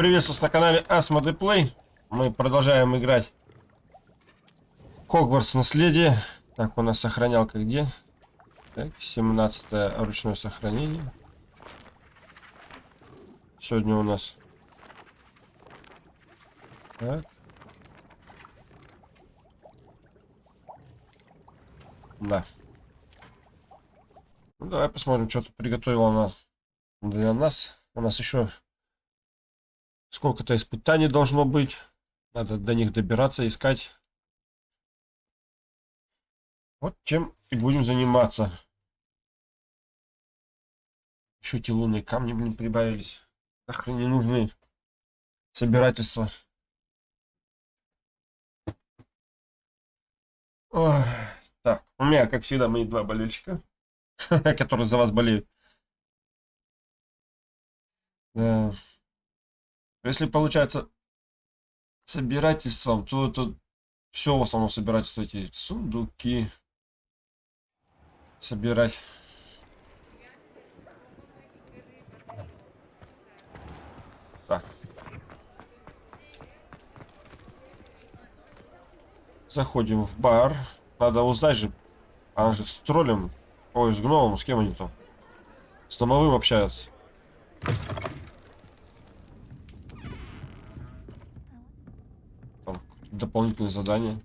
Приветствую вас на канале Asmode Play. Мы продолжаем играть Хогвартс наследие. Так, у нас сохранялка где? Так, 17 ручное сохранение. Сегодня у нас... Так. Да. Ну, давай посмотрим, что тут приготовила она для нас. У нас еще сколько-то испытаний должно быть. Надо до них добираться, искать. Вот чем и будем заниматься. Еще эти лунные камни, блин, прибавились. Нахрен не нужны собирательства. Ой. Так, у меня, как всегда, мои два болельщика, которые за вас болеют. Да. Если получается собирательством, то это все в основном собирательство эти сундуки собирать. Так. Заходим в бар. Надо узнать же. Она же с троллем. Ой, с гномом, с кем они там? С домовым общаются. Дополнительные задания.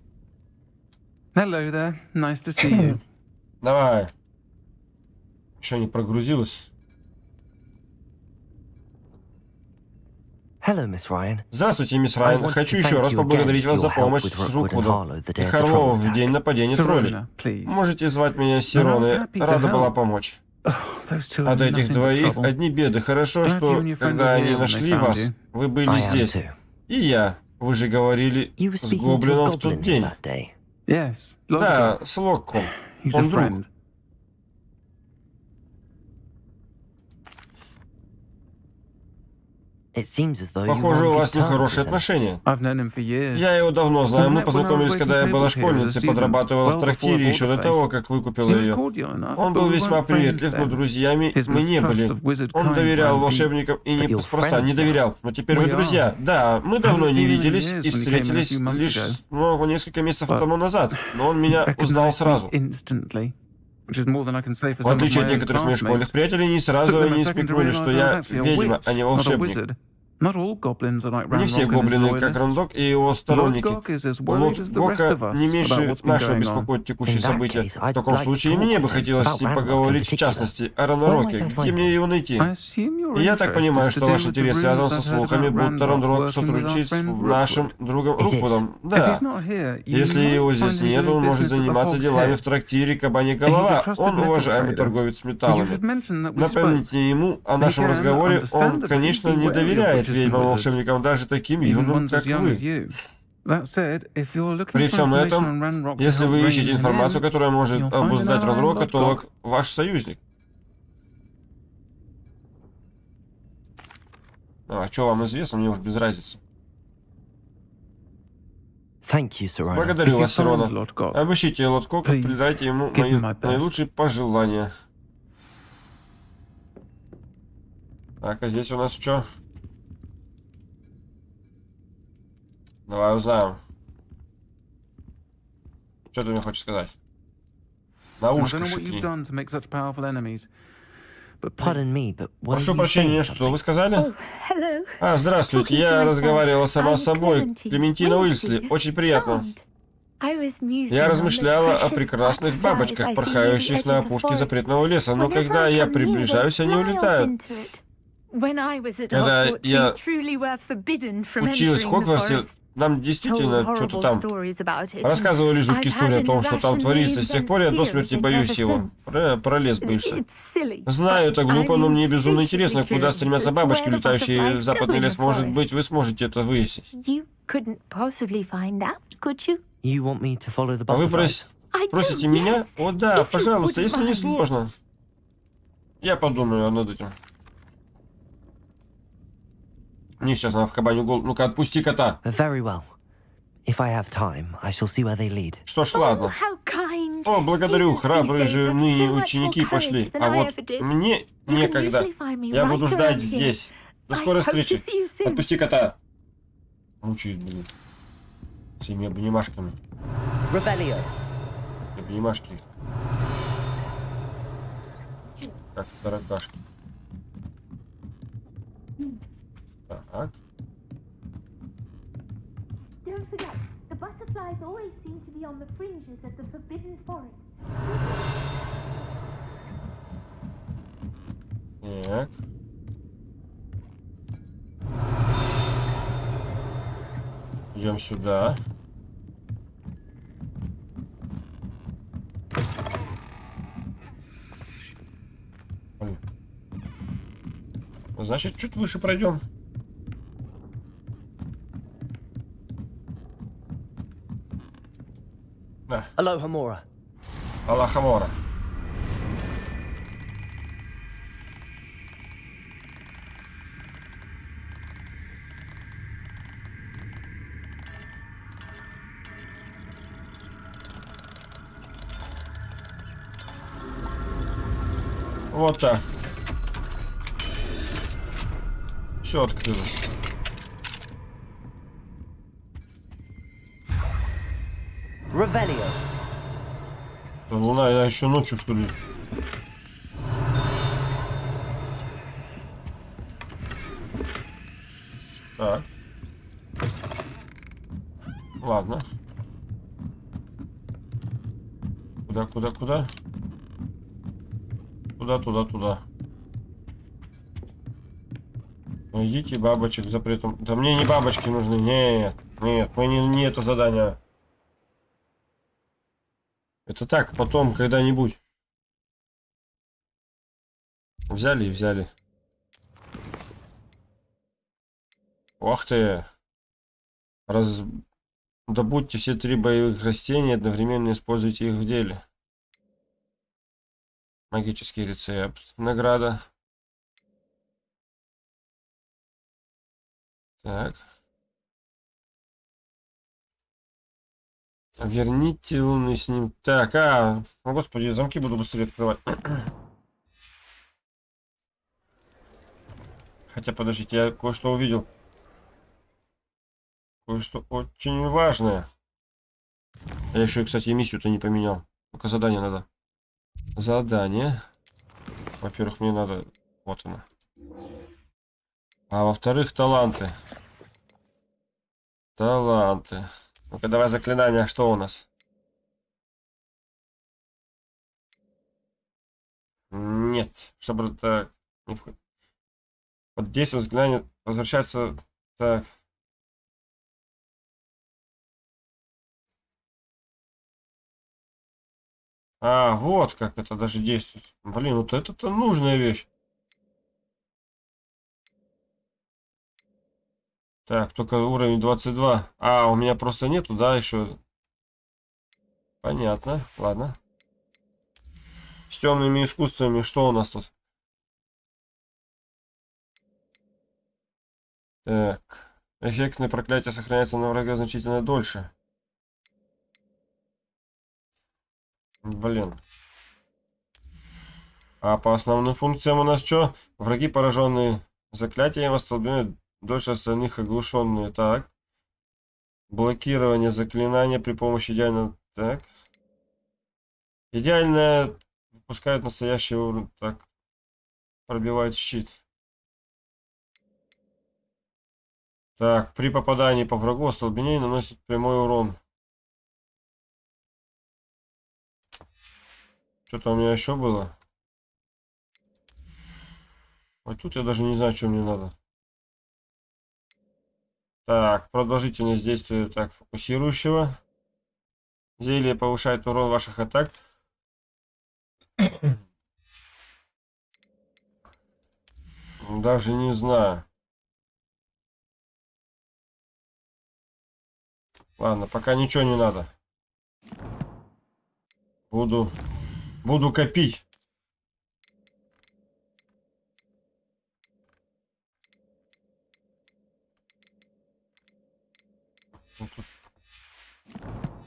Hello there. Nice to see you. Давай. Еще не прогрузилось. Hello, Miss Ryan. Здравствуйте, мисс Райан. Хочу еще раз поблагодарить вас за помощь с Руквудом и Харлоу в день нападения троллей. Можете звать меня Сироной. Рада была помочь. От этих двоих одни беды. Хорошо, что когда они нашли вас, вы были здесь. И я. Вы же говорили с гоблином в тот день. Да, с Локком. Он друг. Похоже, у вас нехорошие отношения. Я его давно знаю. Мы познакомились, когда я была школьницей, подрабатывала в трактире еще до того, как выкупила ее. Он был весьма приветлив, но друзьями мы не были. Он доверял волшебникам и не спроста не доверял. Но теперь вы друзья. Да, мы давно не виделись и встретились лишь ну, несколько месяцев тому назад. Но он меня узнал сразу. В отличие от некоторых моих школьных приятелей, не сразу они смекнули, что я ведьма, а не волшебник. Не все гоблины, как Рандок и его сторонники. Лотгока не меньше нашего беспокоит текущие события. В таком случае мне бы хотелось с ним поговорить, в частности, о Ранроке. Где мне его найти? И я так понимаю, что ваш интерес связан со слухами, будто Ранрок сотрудничает с нашим другом Руквудом. Да. Если его здесь нет, он может заниматься делами в трактире Кабани Голова. Он уважаемый торговец металлами. Напомните ему о нашем разговоре, он, конечно, не доверяет быть ведьмам-волшебникам даже таким юным, как вы. При всем этом, если вы ищете информацию, которая может обуздать Ранрока, то Лок ваш союзник. А что вам известно, мне уж без разницы. Благодарю вас, Сирона. Обыщите Лоткока, передайте ему мои наилучшие пожелания. Так, а здесь у нас что? Давай узнаем. Что ты мне хочешь сказать? На ушко. Прошу прощения, что вы сказали? Oh, а, здравствуйте, я разговаривала сама с собой. Клементина Уильсли, очень приятно. Я размышляла о прекрасных бабочках, порхающих на опушке запретного леса, но когда я приближаюсь, они улетают. Когда я училась в Хогвартсе, нам действительно что-то там рассказывали жуткие истории о том, что там творится. С тех пор я до смерти боюсь его. Про, про лес боишься. Знаю, это глупо, но мне безумно интересно, куда стремятся бабочки, летающие в западный лес. Может быть, вы сможете это выяснить. А вы прос... просите меня? О да, пожалуйста, если не сложно. Я подумаю над этим. Мне сейчас надо в кабаню голову. Ну-ка, отпусти кота. Very well. If I have time, I shall see where they lead. Что ж, ладно. О, благодарю, храбрые же ныне ученики пошли. А вот мне некогда. Я буду ждать здесь. До скорой встречи. Отпусти кота. Мучает, блин. Этими обнимашками. Ревелио. Обнимашки. Как таракашки. Так. Don't forget, the butterflies always seem to be on the fringes of the forbidden forest. Так. Идем сюда. Значит, чуть выше пройдем. Да. Алоха Мора. Мора. Вот так. Все открылось. Ревелио. Да луна, я еще ночью, что ли? Так. Ладно. Куда, куда, куда? Туда, туда, туда. Найдите бабочек запретом. Да мне не бабочки нужны. Нет, нет, мы не, не это задание. Это так, потом, когда-нибудь. Взяли и взяли. Ох ты. Раз... Добудьте все три боевых растения, одновременно используйте их в деле. Магический рецепт. Награда. Так. Верните лунный с ним. Так, а, о, господи, замки буду быстрее открывать. Хотя, подождите, я кое-что увидел. Кое-что очень важное. Я еще, кстати, миссию-то не поменял. Только задание надо. Задание. Во-первых, мне надо... Вот она. А во-вторых, таланты. Таланты. Ну-ка, давай заклинание. Что у нас? Нет. Чтобы так... Вот действие заклинания возвращается... Так. А, вот как это даже действует. Блин, вот это-то нужная вещь. Так, только уровень 22. А, у меня просто нету, да, еще. Понятно, ладно. С темными искусствами что у нас тут? Так. Эффектное проклятие сохраняется на врага значительно дольше. Блин. А по основным функциям у нас что? Враги, пораженные заклятием, остолбняют дольше остальных оглушенные. Так. Блокирование заклинания при помощи идеального... Так. Идеальное выпускает настоящий уровень. Так. Пробивает щит. Так, при попадании по врагу остолбенение наносит прямой урон. Что-то у меня еще было. Вот тут я даже не знаю, что мне надо. Так, продолжительность действия так фокусирующего. Зелье повышает урон ваших атак. Даже не знаю. Ладно, пока ничего не надо. Буду Буду копить.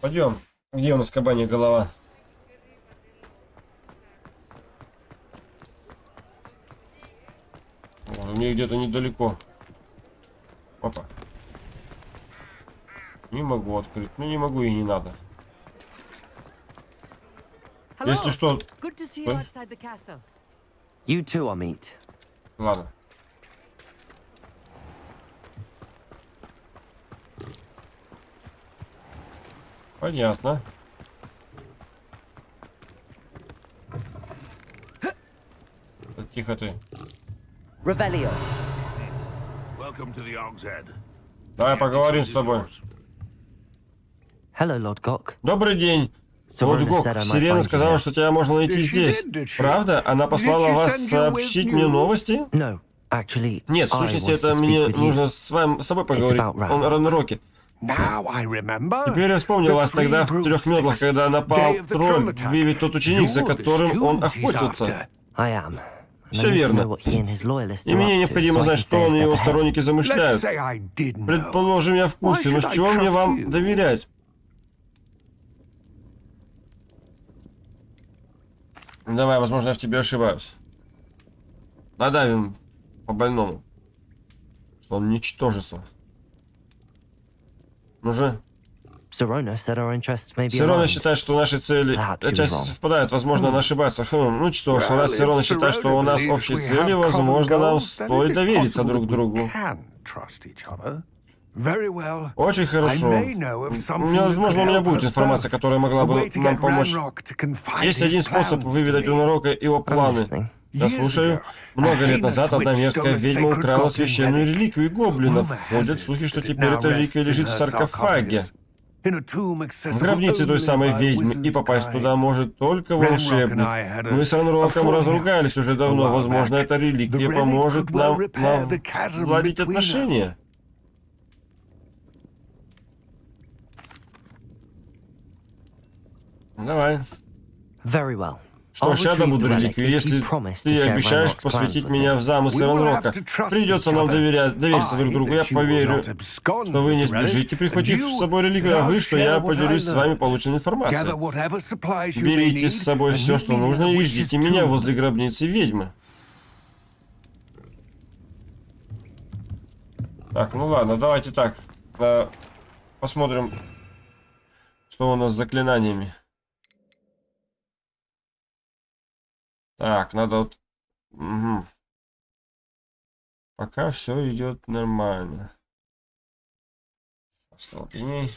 Пойдем. Где у нас кабанья голова? мне где-то недалеко. Опа. Не могу открыть. Ну не могу и не надо. Если что... You too, Amit. Ладно. Понятно. Тихо ты. Revelio. Давай поговорим с тобой. Hello, Lord Gok. Добрый день. Лорд Гок, Сирена сказала, что тебя можно найти здесь. Правда? Она послала вас сообщить мне новости? Нет, в сущности, это мне нужно с вами с собой поговорить. Он Ранроки. Теперь я вспомнил вас тогда в трех метлах, когда напал тролль, вы ведь тот ученик, за которым он охотился. Все верно. И мне необходимо знать, что он и его сторонники замышляют. Предположим, я в курсе, но с чего мне вам доверять? Давай, возможно, я в тебе ошибаюсь. Надавим по больному. Что он ничтожество. Ну же. Сирона считает, что наши цели отчасти совпадают. Возможно, она ошибается. Хм, ну что ж, раз Сирона считает, что у нас общие цели, возможно, нам стоит довериться друг другу. Очень хорошо. Возможно, у меня будет информация, которая могла бы нам помочь. Есть один способ выведать у Нарока его планы. Я слушаю. Много лет назад одна мерзкая ведьма украла священную реликвию гоблинов. Ходят слухи, что теперь эта реликвия лежит в саркофаге. В гробнице той самой ведьмы, и попасть туда может только волшебник. Мы с Ранроком разругались уже давно. Возможно, эта реликвия поможет нам наладить отношения. Давай. Very well. Что ж, я добуду реликвию, если ты обещаешь посвятить меня в замыслы Ранрока. Придется нам доверять, довериться друг другу. Я поверю, что вы не сбежите, прихватив с собой реликвию, а вы, что я поделюсь с вами полученной информацией. Берите с собой все, что нужно, и ждите меня возле гробницы ведьмы. Так, ну ладно, давайте так. Э, посмотрим, что у нас с заклинаниями. Так, надо вот... Угу. Пока все идет нормально. Остолбеней.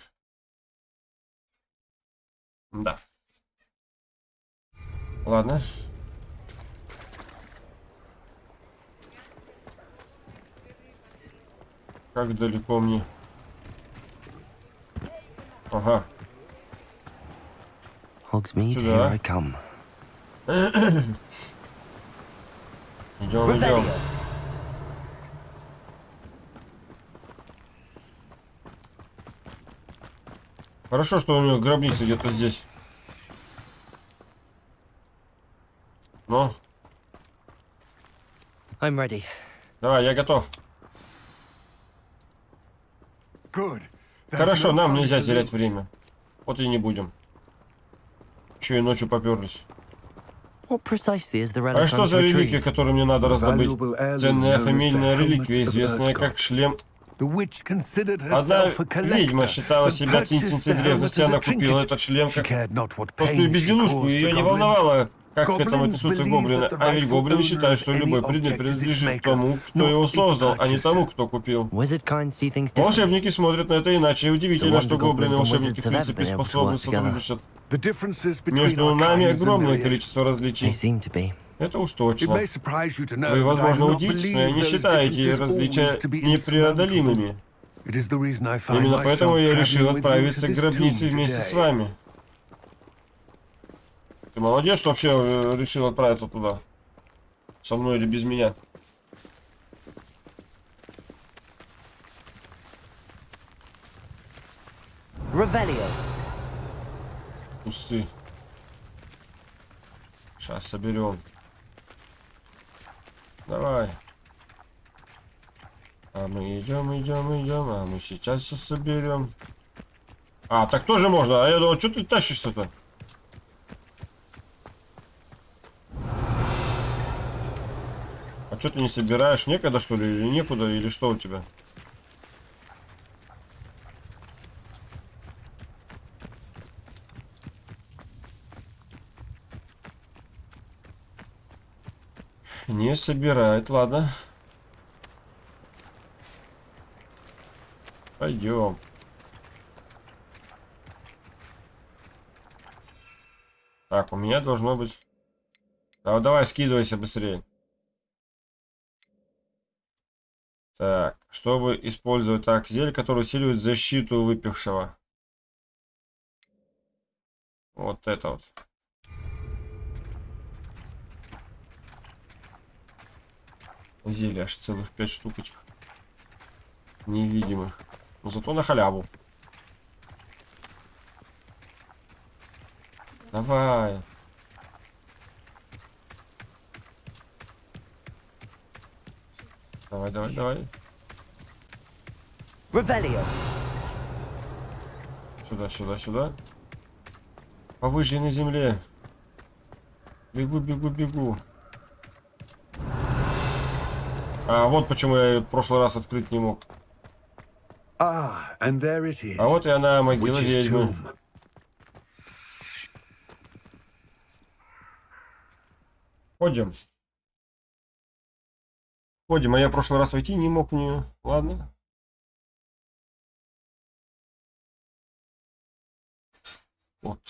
Да. Ладно. Как далеко мне? Ага. Hogsmeade, here I come. Идем, идем. Хорошо, что у него гробница где-то здесь. Ну. I'm ready. Давай, я готов. Хорошо, нам нельзя терять время. Вот и не будем. Еще и ночью поперлись. А что за реликвия, которую мне надо раздобыть? Ценная фамильная реликвия, известная как шлем Одна ведьма считала себя цинцинцей древности, она купила этот шлем как простую безделушку, ее не волновало, как к этому отнесутся гоблины. А ведь гоблины считают, что любой предмет принадлежит тому, кто его создал, а не тому, кто купил. Волшебники смотрят на это иначе. И удивительно, что гоблины и волшебники в принципе способны сотрудничать. Между нами огромное количество различий. Это уж точно. Вы, возможно, удивитесь, но я не считаю эти различия непреодолимыми. Именно поэтому я решил отправиться к гробнице вместе с вами. Ты молодец, что вообще э, решил отправиться туда. Со мной или без меня. Ревелио. Пусты. Сейчас соберем. Давай. А мы идем, идем, идем. А мы сейчас все соберем. А, так тоже можно. А я думал, что ты тащишься-то? А что ты не собираешь? Некогда, что ли? Или некуда? Или что у тебя? Не собирает, ладно. Пойдем. Так, у меня должно быть... А, давай, скидывайся быстрее. Так, чтобы использовать так, зелье, которое усиливает защиту выпившего. Вот это вот. Зелье аж целых пять штук этих. Невидимых. Но зато на халяву. Давай. Давай, давай, давай. Ревелио. Сюда, сюда, сюда. Повыше на земле. Бегу, бегу, бегу. А вот почему я в прошлый раз открыть не мог. Ah. А вот и она, могила ведьмы. Ходим. Ходим, а я в прошлый раз войти не мог в нее. Ладно. Вот.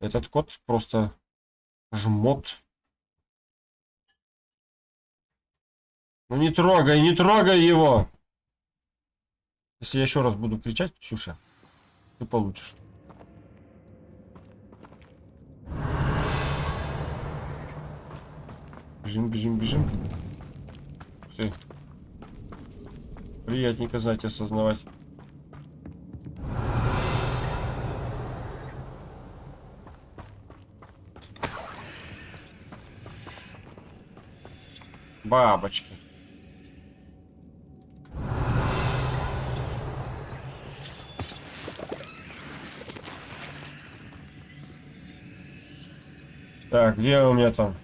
Этот кот просто жмот. Ну не трогай, не трогай его! Если я еще раз буду кричать, Ксюша, ты получишь. Бежим, бежим, бежим. Ты. Приятненько знать, осознавать. Бабочки. Так, где у меня там?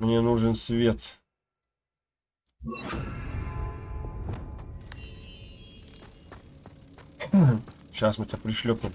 Мне нужен свет. Сейчас мы-то пришлепнем.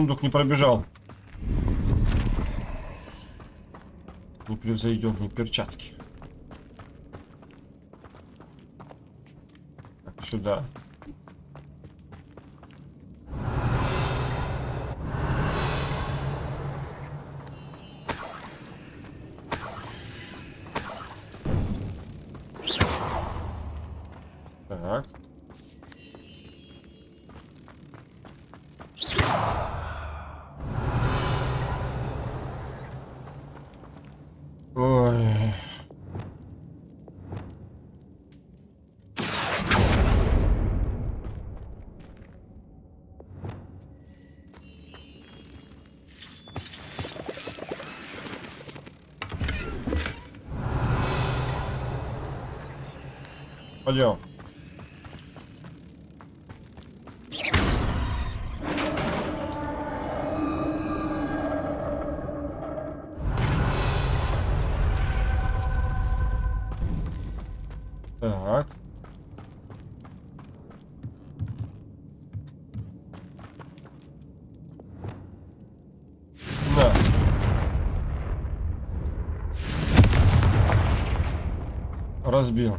Сундук не пробежал. Непревзойденные перчатки. Так, сюда. Пойдем. Так. Да. Разбил.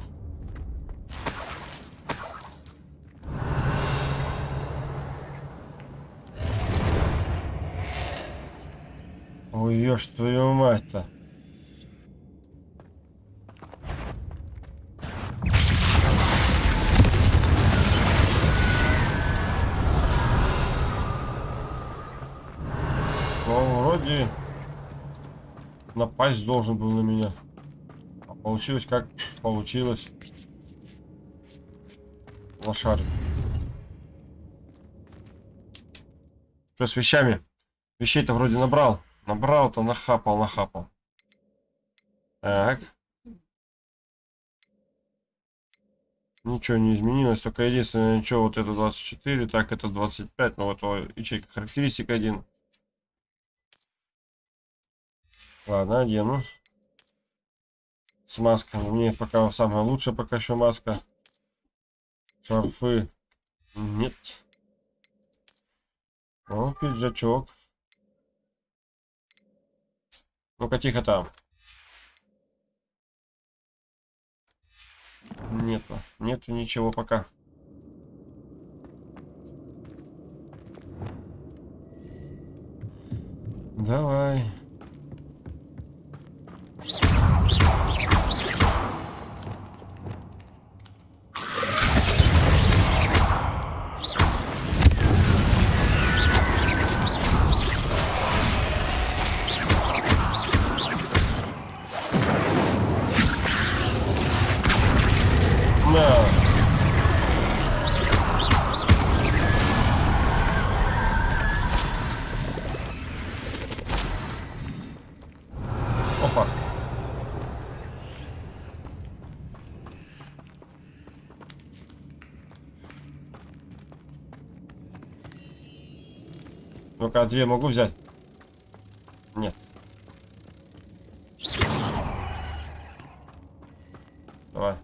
Ешь твою мать-то. Ну, вроде напасть должен был на меня. А получилось как получилось. Лошадь. Что с вещами? Вещей-то вроде набрал. Набрал-то, нахапал, нахапал. Так. Ничего не изменилось, только единственное, что вот это 24, так это 25, но вот ячейка характеристик один. Ладно, одену. С масками. Мне пока самая лучшая пока еще маска. Шарфы. Нет. О, пиджачок. Ну-ка, тихо там. Нету. Нету ничего пока. Давай. Две могу взять? Нет. Давай.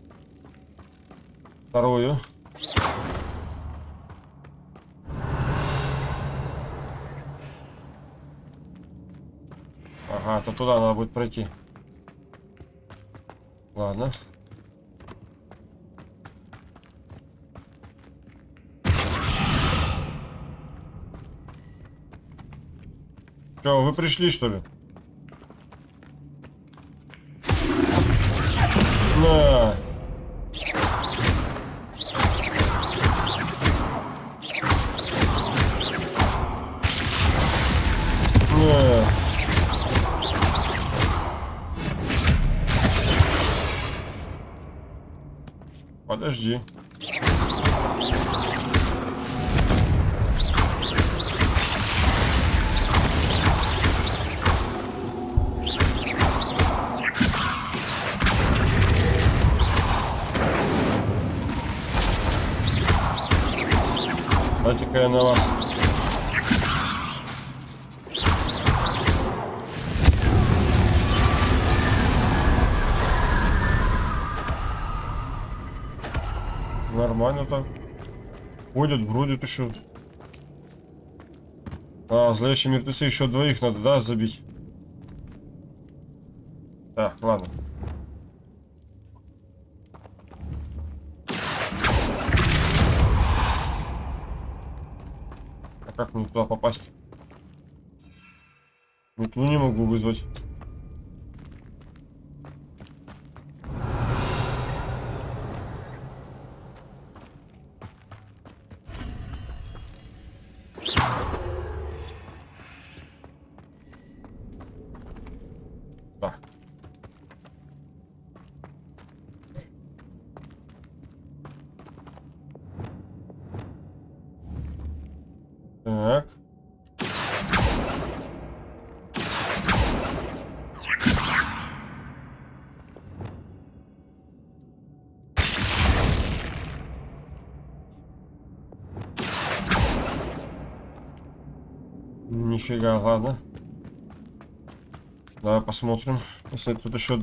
Вторую. Ага, то туда надо будет пройти. Ладно. Че, вы пришли, что ли? Ходят, бродят еще. А, зловещие мертвецы еще двоих надо, да, забить? Так, ладно. Как мне туда попасть? Метлу не могу вызвать. Нифига, ладно. Давай посмотрим. Если тут еще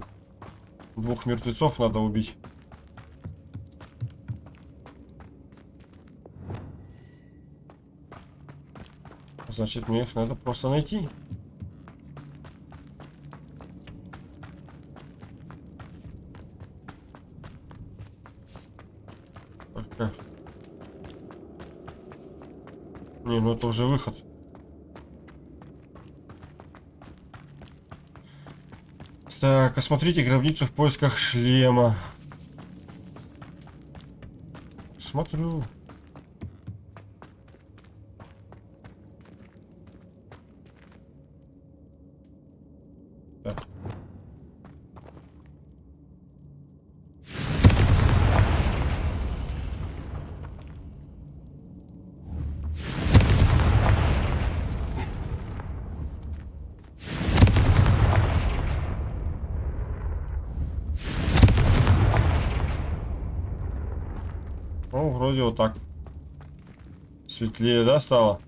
двух мертвецов надо убить. Значит, мне их надо просто найти. Только... Не, ну это уже выход. Так, осмотрите гробницу в поисках шлема. Смотрю. Так. вроде так. Светлее, да, стало?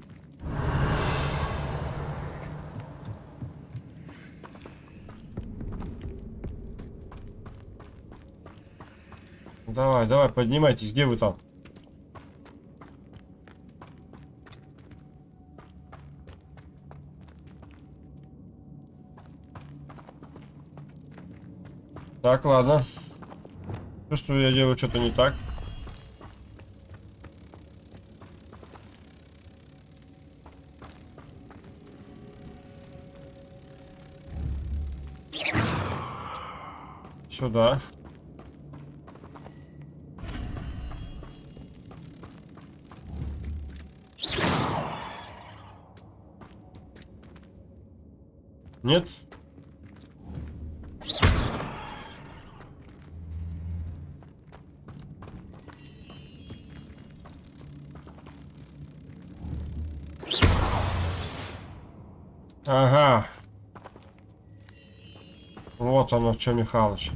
Давай, давай, поднимайтесь, где вы там? Так, ладно. Чувствую, я делаю что-то не так. Сюда. Нет? Ага. Вот оно, что, Михалыч.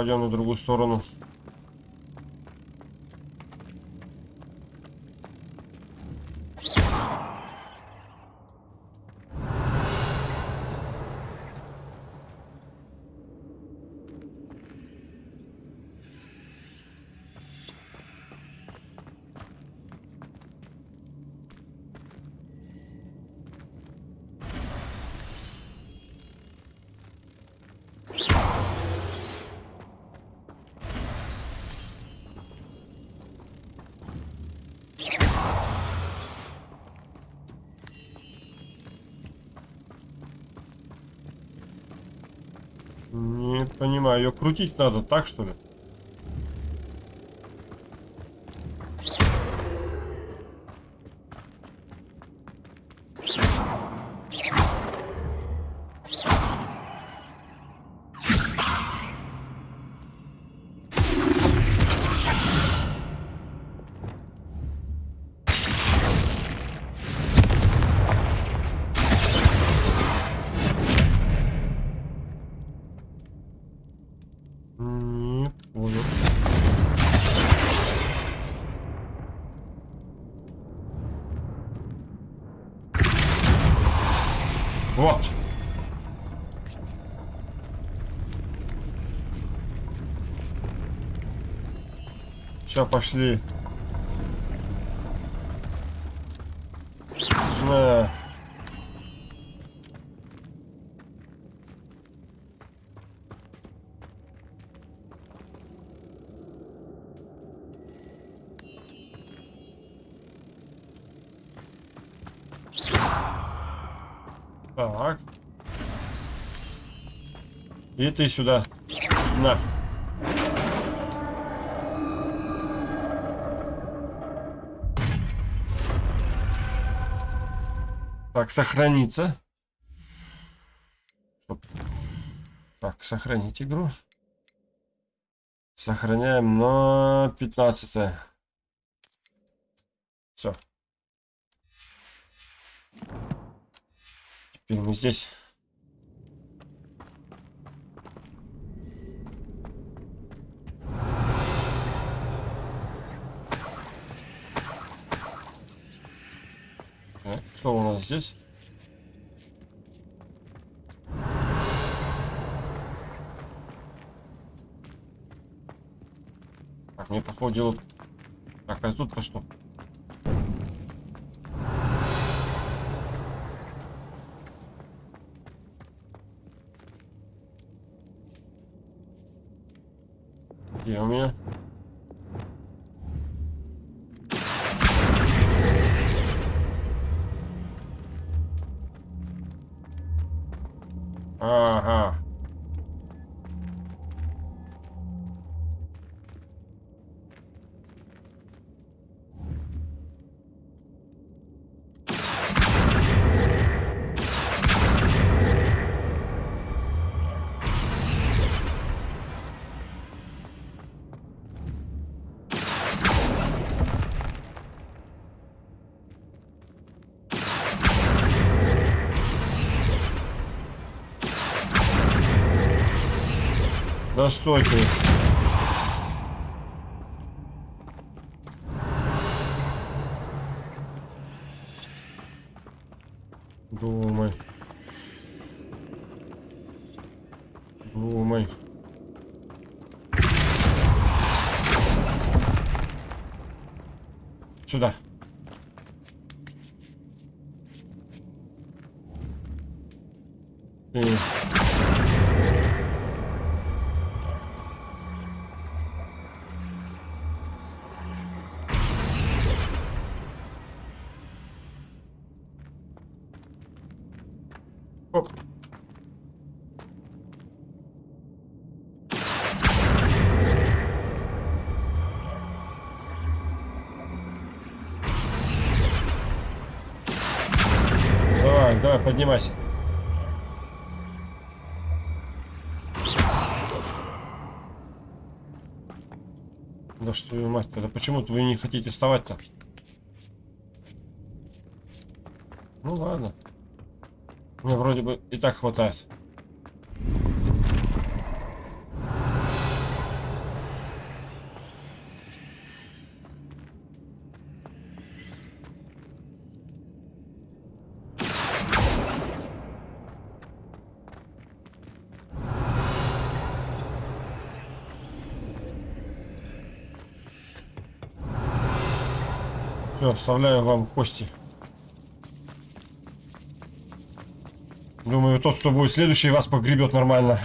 Пойдем на другую сторону. Понимаю, ее крутить надо так, что ли? Все, пошли. На. Так. И ты сюда. На. Так, сохраниться. Так, сохранить игру. Сохраняем на 15 -е. Все. Теперь мы здесь. Что у нас здесь? Походу Так, а тут-то что? Постойте. Думай. Думай. Сюда. Поднимайся. Да что вы мать, тогда почему вы не хотите вставать-то? Ну ладно. Мне вроде бы и так хватает. Все, оставляю вам кости. Думаю, тот, кто будет следующий, вас погребет нормально.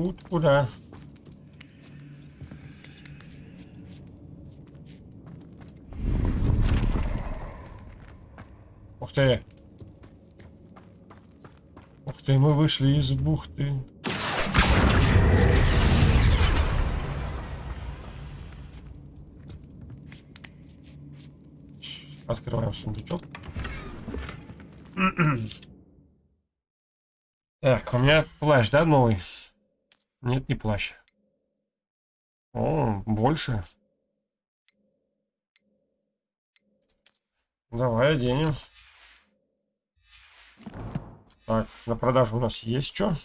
Путь куда? Ух ты! Ух ты, мы вышли из бухты. Открываем сундучок. Так, у меня плащ, да, новый? Нет, не плащ. О, больше. Давай оденем. Так, на продажу у нас есть что?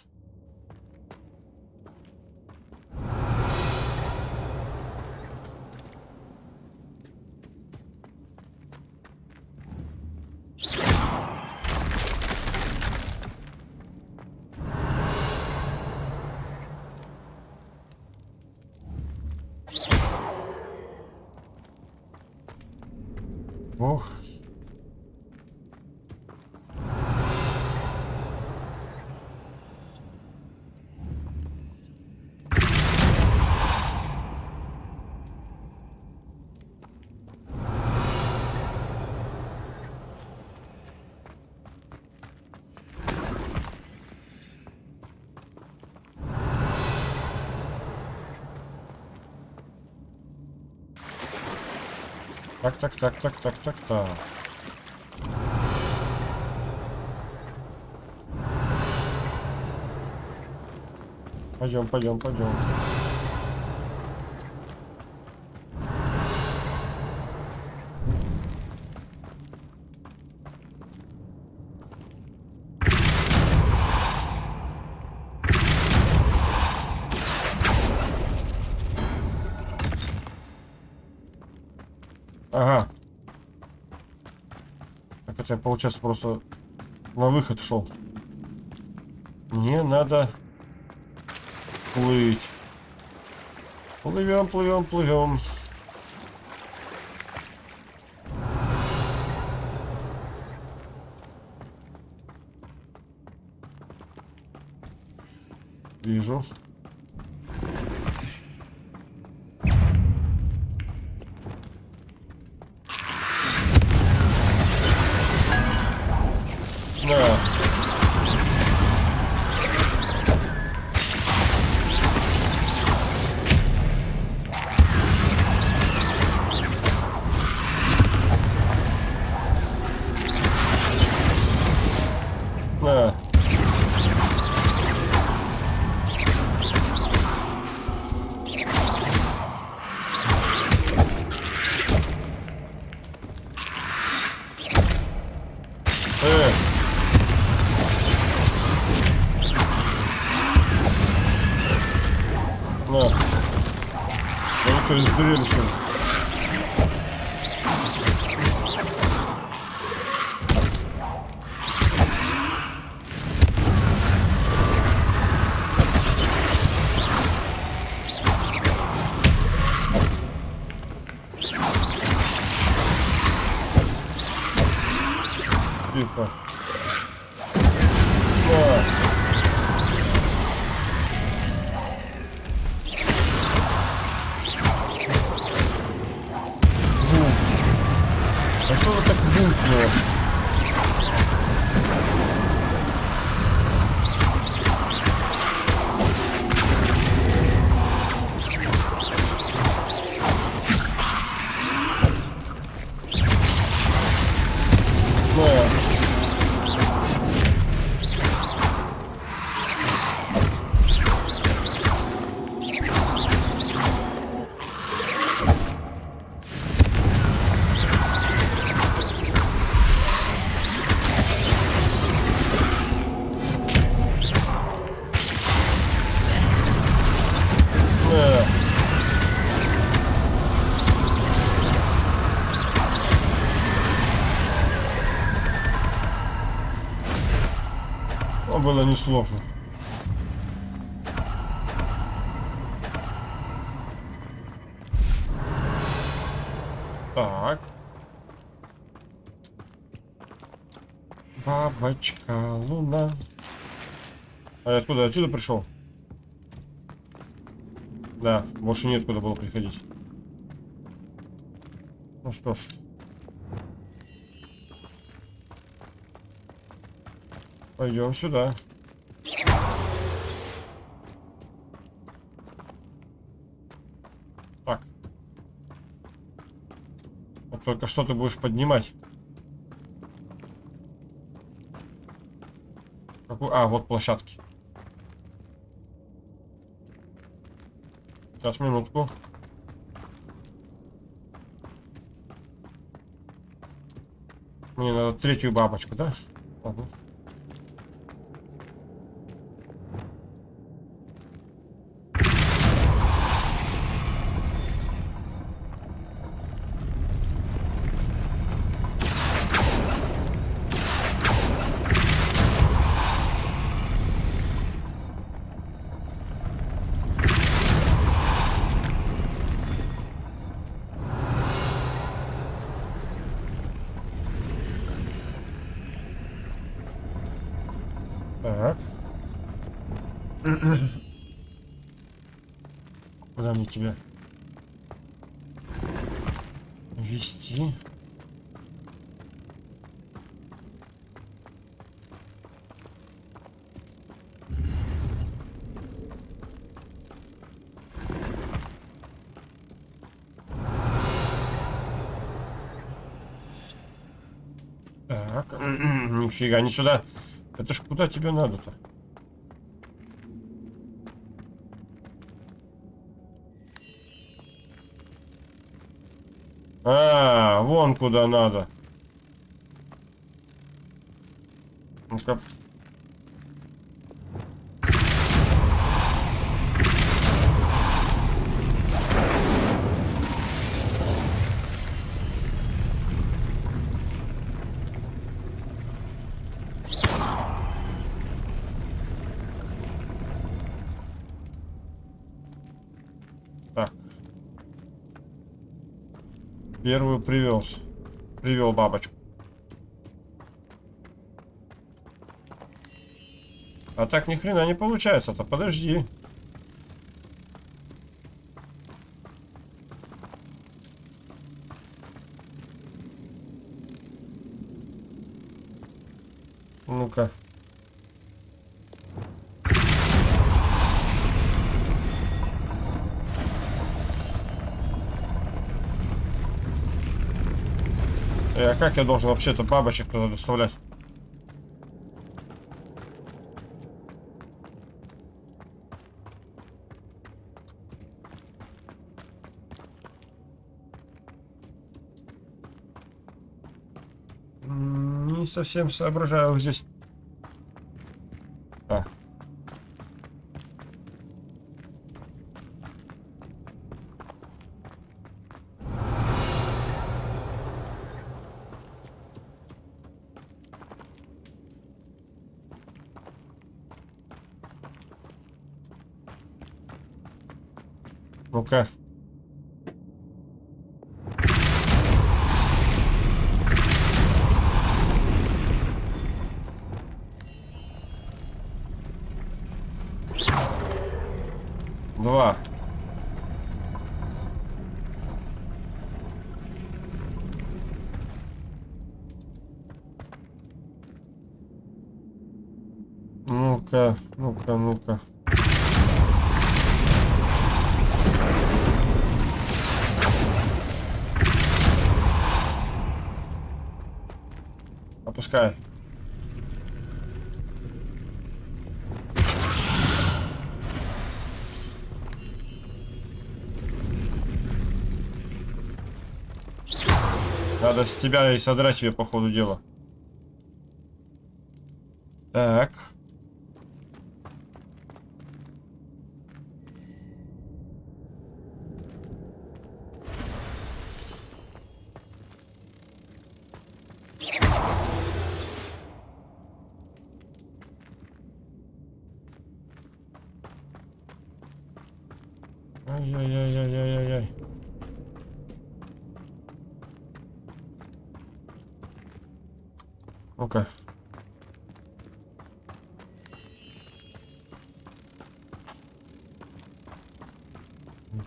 Так, так, так, так, так, так, так. Пойдем, пойдем, пойдем. Получается, просто на выход шел. Мне надо плыть. Плывем, плывем, плывем. Вижу. Было несложно. Так. Бабочка, луна. А я откуда? Отсюда пришел? Да, больше нет куда было приходить. Ну что ж. Пойдем сюда. Так. Вот только что ты будешь поднимать. Какую? А, вот площадки. Сейчас, минутку. Мне надо третью бабочку, да? Ладно мне тебя вести? Так, нифига, не сюда. Это ж куда тебе надо-то? А, вон куда надо. Ну-ка. Первую привел. Привел бабочку. А так ни хрена не получается-то. Подожди. Как я должен вообще-то бабочек туда доставлять? Не совсем соображаю здесь. А. Ну-ка. Два. Ну-ка, ну-ка, ну-ка. Опускай. Надо с тебя и содрать себе по ходу дела. Так. Ай-яй-яй-яй-яй-яй. Ну-ка.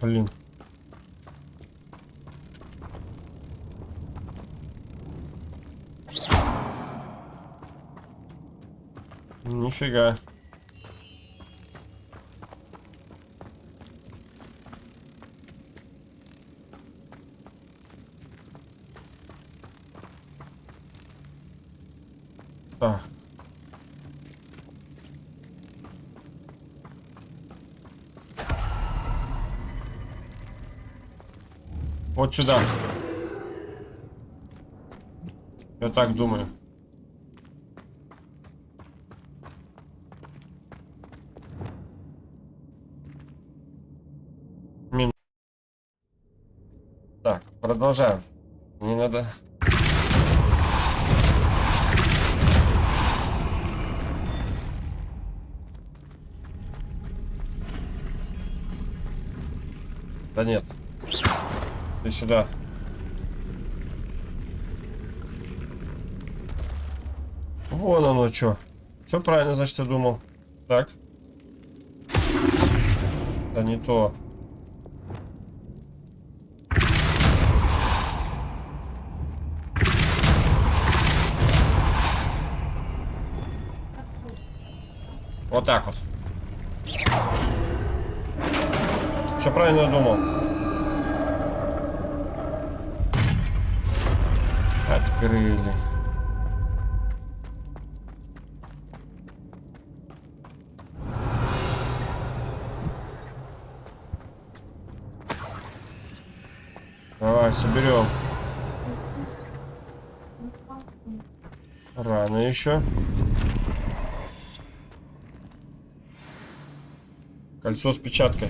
Блин. Нифига. Так. Вот сюда. Я так думаю. Мин. Так, продолжаем. Не надо Да нет. Ты сюда. Вон оно что. Все правильно, значит, я думал. Так. Да не то. Вот так вот. Все правильно думал. Открыли. Давай, соберем. Рано еще. Кольцо с печаткой.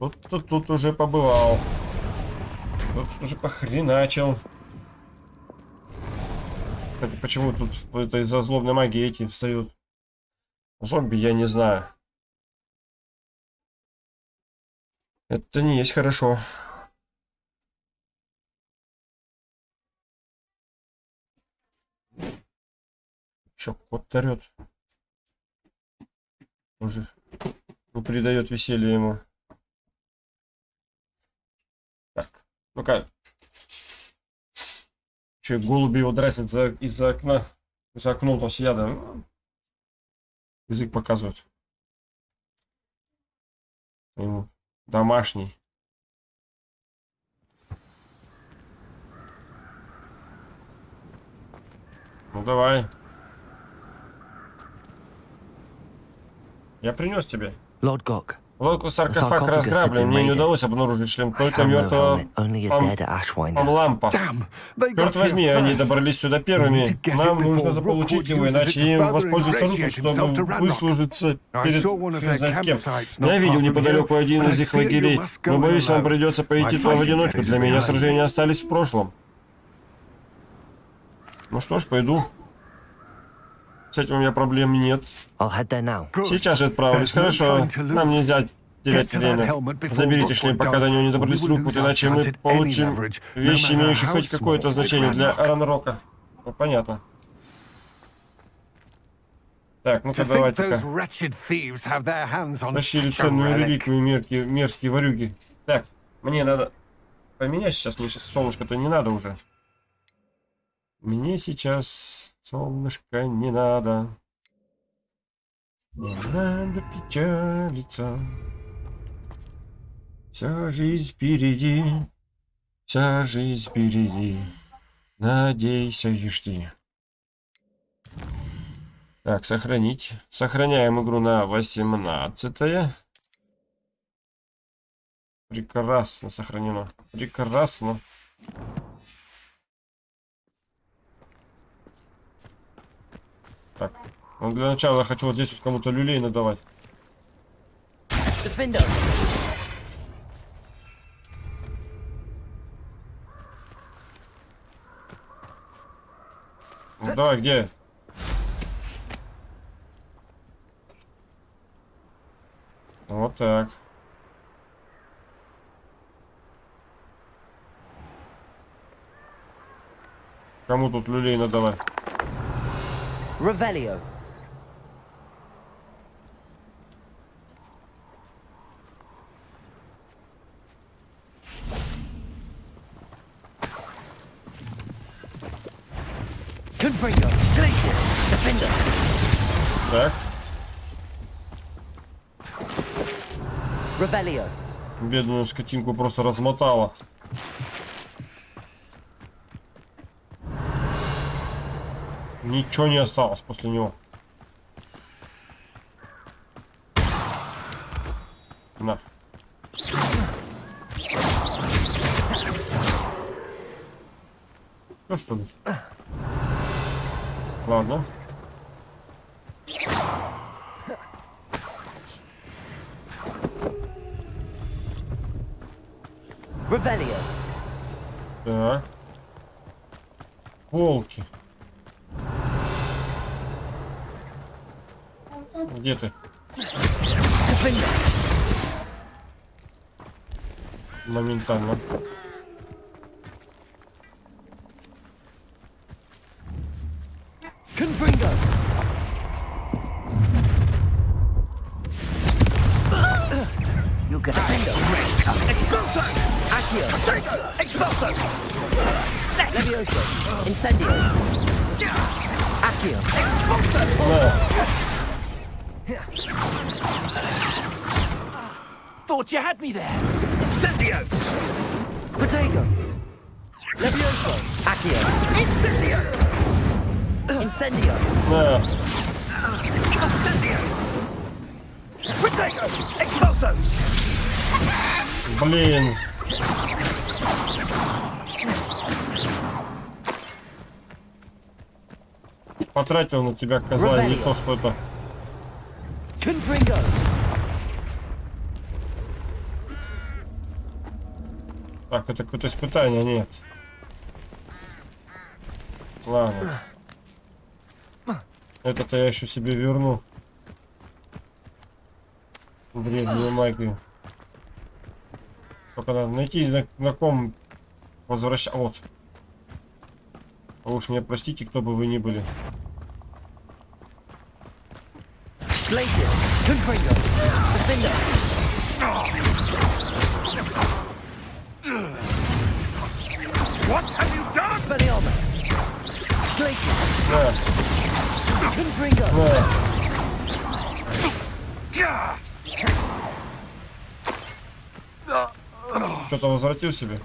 Тут, тут, тут уже побывал. Тут уже похреначил. Кстати, почему тут это из-за злобной магии эти встают? Зомби я не знаю. Это не есть хорошо. Чё, кот орёт? Уже не придает веселья ему. Так, ну-ка. Че, голуби его драсят за, из-за окна. За окном там сидят, да? Язык показывают. Ему домашний. Ну давай. Я принес тебе. Лорд Гок. Лодку саркофаг разграблен, мне не удалось обнаружить шлем только мертвого пам... памлампа. Черт возьми, они добрались сюда первыми. Нам нужно заполучить его, иначе им воспользуются руки, чтобы выслужиться перед хрен знает кем. Я видел неподалеку один из их лагерей, но боюсь, вам придется пойти туда в одиночку. Для меня сражения остались в прошлом. Ну что ж, пойду. С этим у меня проблем нет. Сейчас же отправлюсь. Хорошо. Нам нельзя терять время. Заберите шлем, пока до него не добрались рук, иначе мы получим вещи, имеющие хоть какое-то значение для Аранрока. Ну, понятно. Так, ну-ка давайте-ка. Тащили ценную реликвию, мерзкие, мерзкие ворюги. Так, мне надо поменять сейчас, мне сейчас солнышко-то не надо уже. Мне сейчас солнышко не надо. Не надо печалиться. Вся жизнь впереди, вся жизнь впереди. Надейся и жди. Так, сохранить. Сохраняем игру на 18 -е. Прекрасно сохранено. Прекрасно. Так. Ну, для начала хочу вот здесь вот кому-то люлей надавать. Defender. Ну давай, где? Вот так. Кому тут люлей надавать? Ревелио. Confringo, Glacius, Defender. Так. Ревелио. Бедную скотинку просто размотала. Ничего не осталось после него. Моментально. Confringo. Тебя козла, не то что это. Confringo! Так, это какое-то испытание, нет. Ладно. Это-то я еще себе верну. Древнюю магию. Только надо найти, на, на ком возвращать. Вот. А уж меня простите, кто бы вы ни были. Glacius, Confringo, Defender. What have you done? Expelliarmus. Glacius. Yeah. Confringo. Yeah. Что-то возвратил себе?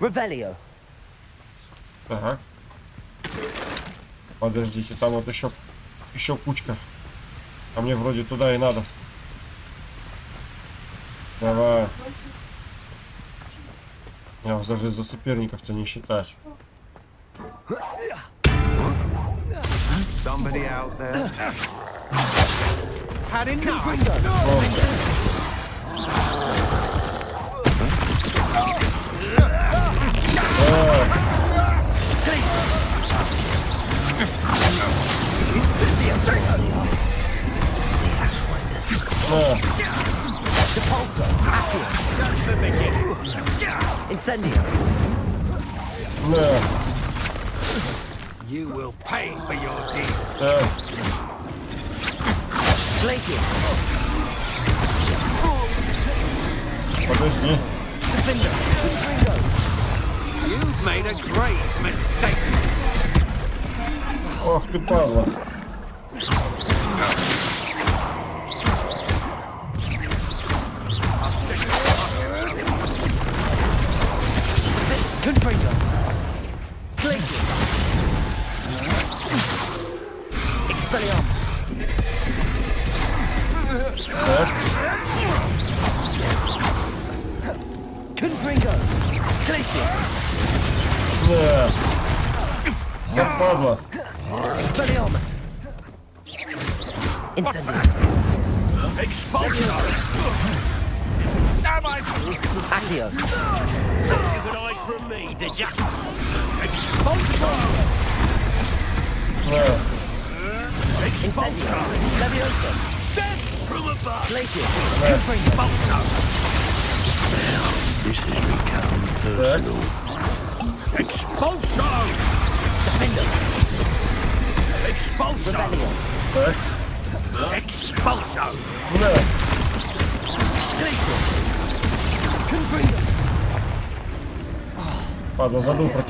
Ревелио. Ага. Подождите, там вот еще еще кучка. А мне вроде туда и надо. Давай. Я вас даже за соперников-то не считаю. Somebody out there. Had enough. Oh. Incendio. No. You will pay for your deed. Да. Glacius. Подожди. Defender. Ringo. You've made a grave mistake. Ох ты, падла. Забыл про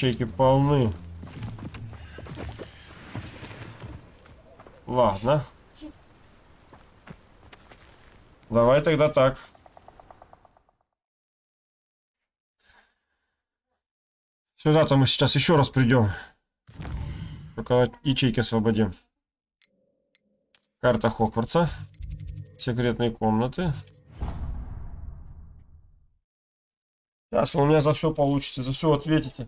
ячейки полны. Ладно. Давай тогда так. Сюда-то мы сейчас еще раз придем. Только ячейки освободим. Карта Хогвартса. Секретные комнаты. Сейчас вы у меня за все получите, за все ответите.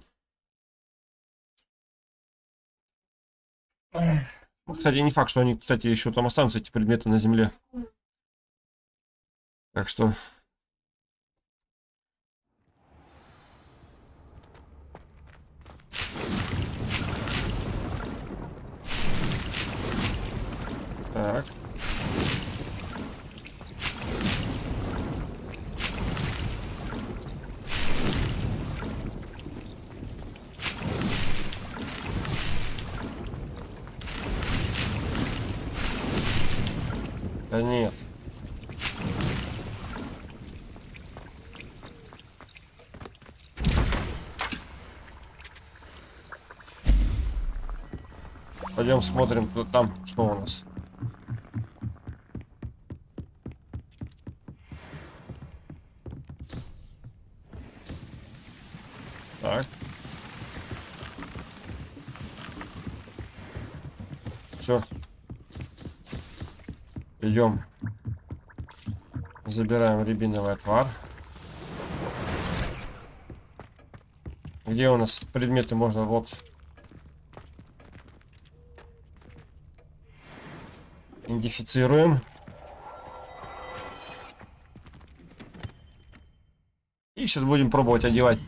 Кстати, не факт, что они, кстати, еще там останутся, эти предметы на земле. Так что... Так. Да нет. Пойдем смотрим, кто там, что у нас. Так. Все. Идем. Забираем рябиновый отвар. Где у нас предметы можно вот идентифицируем. И сейчас будем пробовать одевать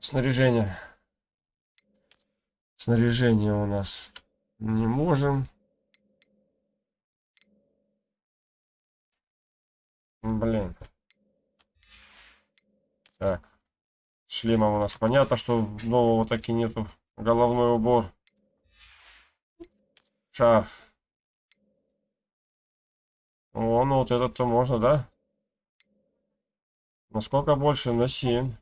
снаряжение. Снаряжение у нас не можем. Блин. Так. Шлемом у нас понятно, что нового так и нету. Головной убор. Шарф. О, ну вот этот-то можно, да? Насколько больше? На 7.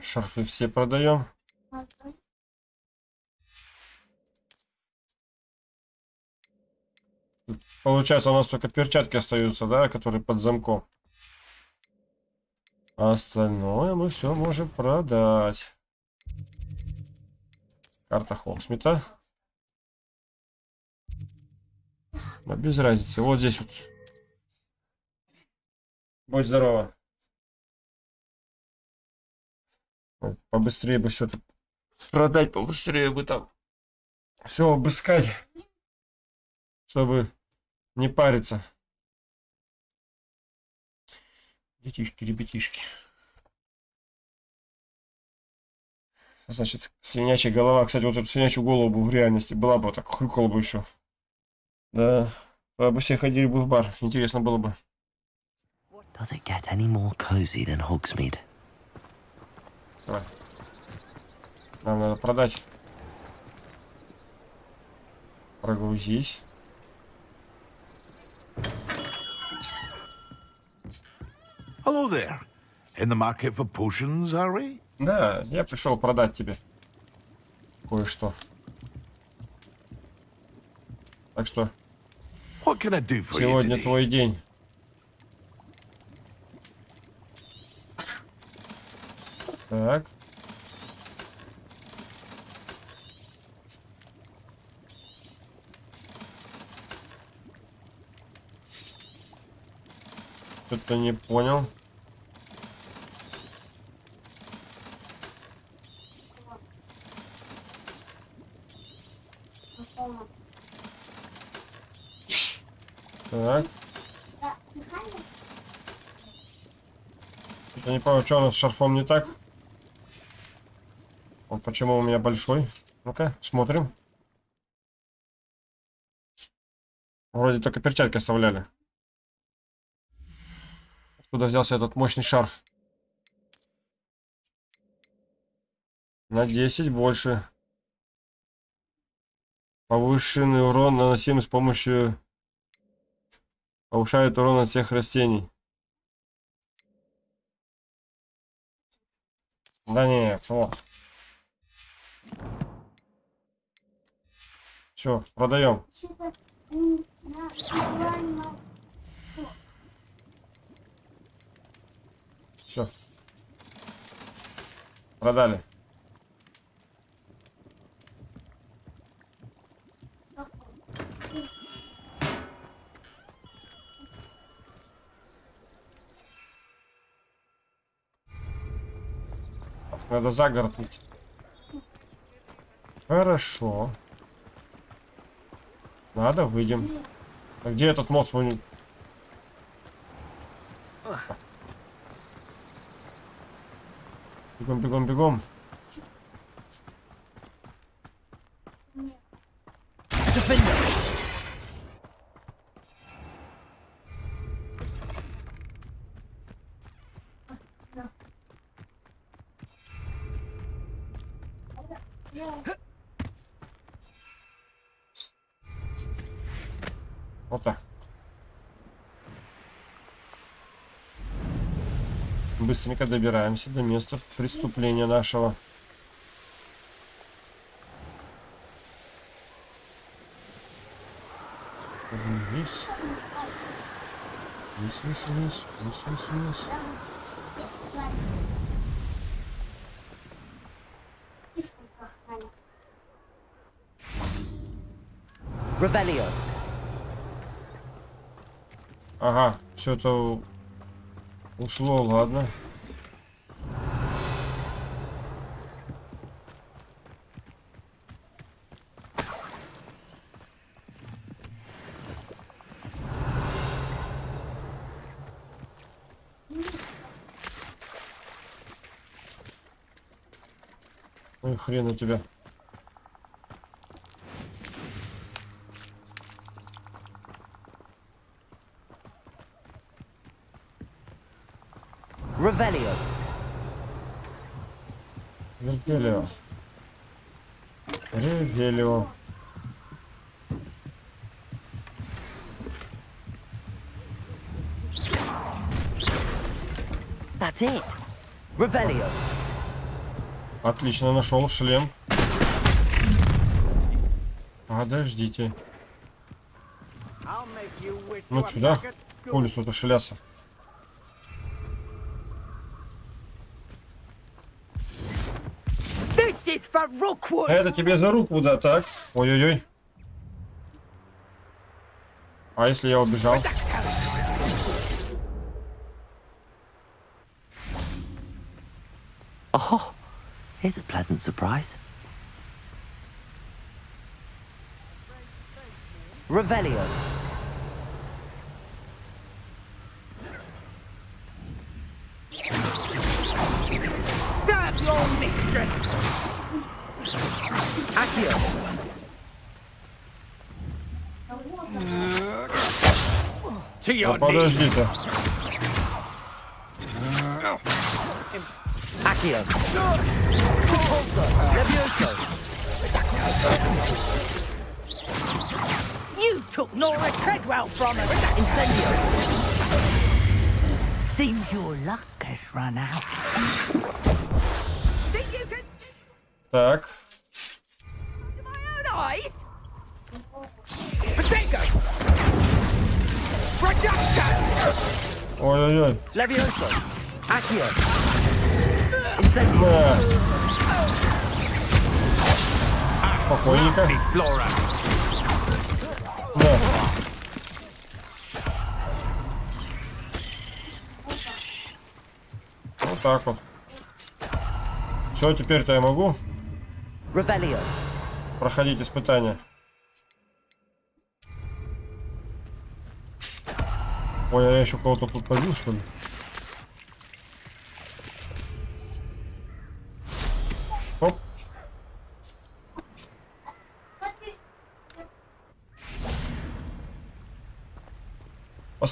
Шарфы все продаем. Получается, у нас только перчатки остаются, да, которые под замком. А остальное мы все можем продать. Карта Холмсмита. Но без разницы. Вот здесь вот. Будь здорова. Побыстрее бы все это продать, побыстрее бы там все обыскать, чтобы не париться. Детишки, ребятишки. Значит, свинячья голова. Кстати, вот эту свинячью голову бы в реальности была бы, так хрюкала бы еще. Да, бы все ходили бы в бар. Интересно было бы. Does it get any more cozy than Hogsmeade? Давай. Нам надо продать. Прогрузись. Hello there. In the market for potions, are we? Да, я пришел продать тебе кое-что. Так что What can I do for сегодня твой день. Так. Что-то не понял. Так. Я не понял, что у нас с шарфом не так. Вот почему у меня большой. Ну-ка, смотрим. Вроде только перчатки оставляли. Откуда взялся этот мощный шарф? На 10 больше. Повышенный урон наносимый с помощью Повышает урон от всех растений. Да не, вот. Все, продаем. Все. Продали. Надо за город выйти. Хорошо. Надо, выйдем. А где этот мост? Бегом, бегом, бегом. Быстренько добираемся до места преступления нашего. Вниз. Вниз, вниз, вниз, вниз, вниз, вниз. Ревелио. Ага, все это ушло, ладно. Ой, хрен у тебя. Revelio. Revelio. Revelio. That's it. Revelio. Отлично, нашел шлем. Подождите. Ну сюда, по лесу-то шляться. Это тебе за руку, да, так? Ой-ой-ой. А если я убежал? Here's a pleasant surprise. Revelio. Serve your mistress! Accio. To your Ну подожди-то. Accio. Repulsor. Levioso. You took Nora Treadwell from us. Incendio. Seems your luck has run out. Think you can Так. see my own eyes? Protego! Reductor! Ой-ой-ой. Levioso. Accio. Да. Спокойненько. Да. Вот так вот. Все, теперь-то я могу Revelio. проходить испытания. Ой, а я еще кого-то тут побил, что ли?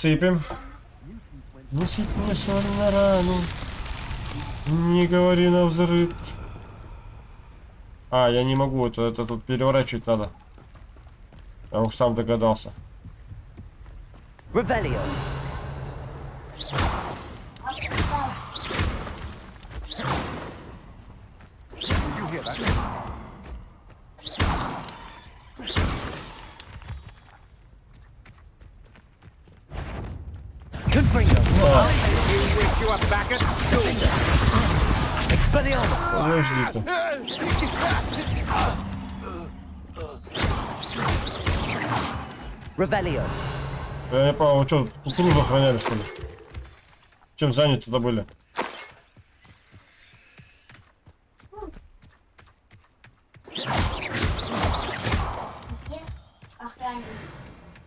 Посыпем. Не сыпь мне соль на рану. Не говори на взрыв. А, я не могу, это, это тут переворачивать надо. Я уж сам догадался. Revelio. Я не понял, вы что, кукурузу охраняли, что ли? Чем заняты тогда были?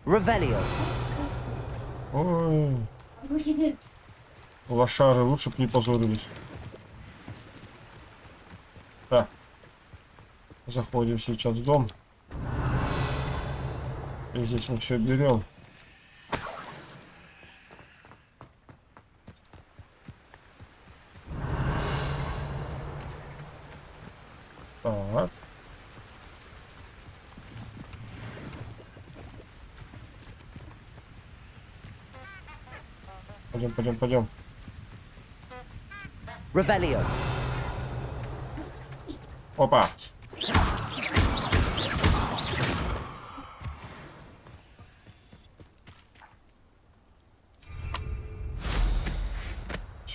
Revelio. Ой, лошары, лучше бы не позорились. Так. Заходим сейчас в дом. И здесь мы все берем. Так. Пойдем, пойдем, пойдем. Revelio. Опа.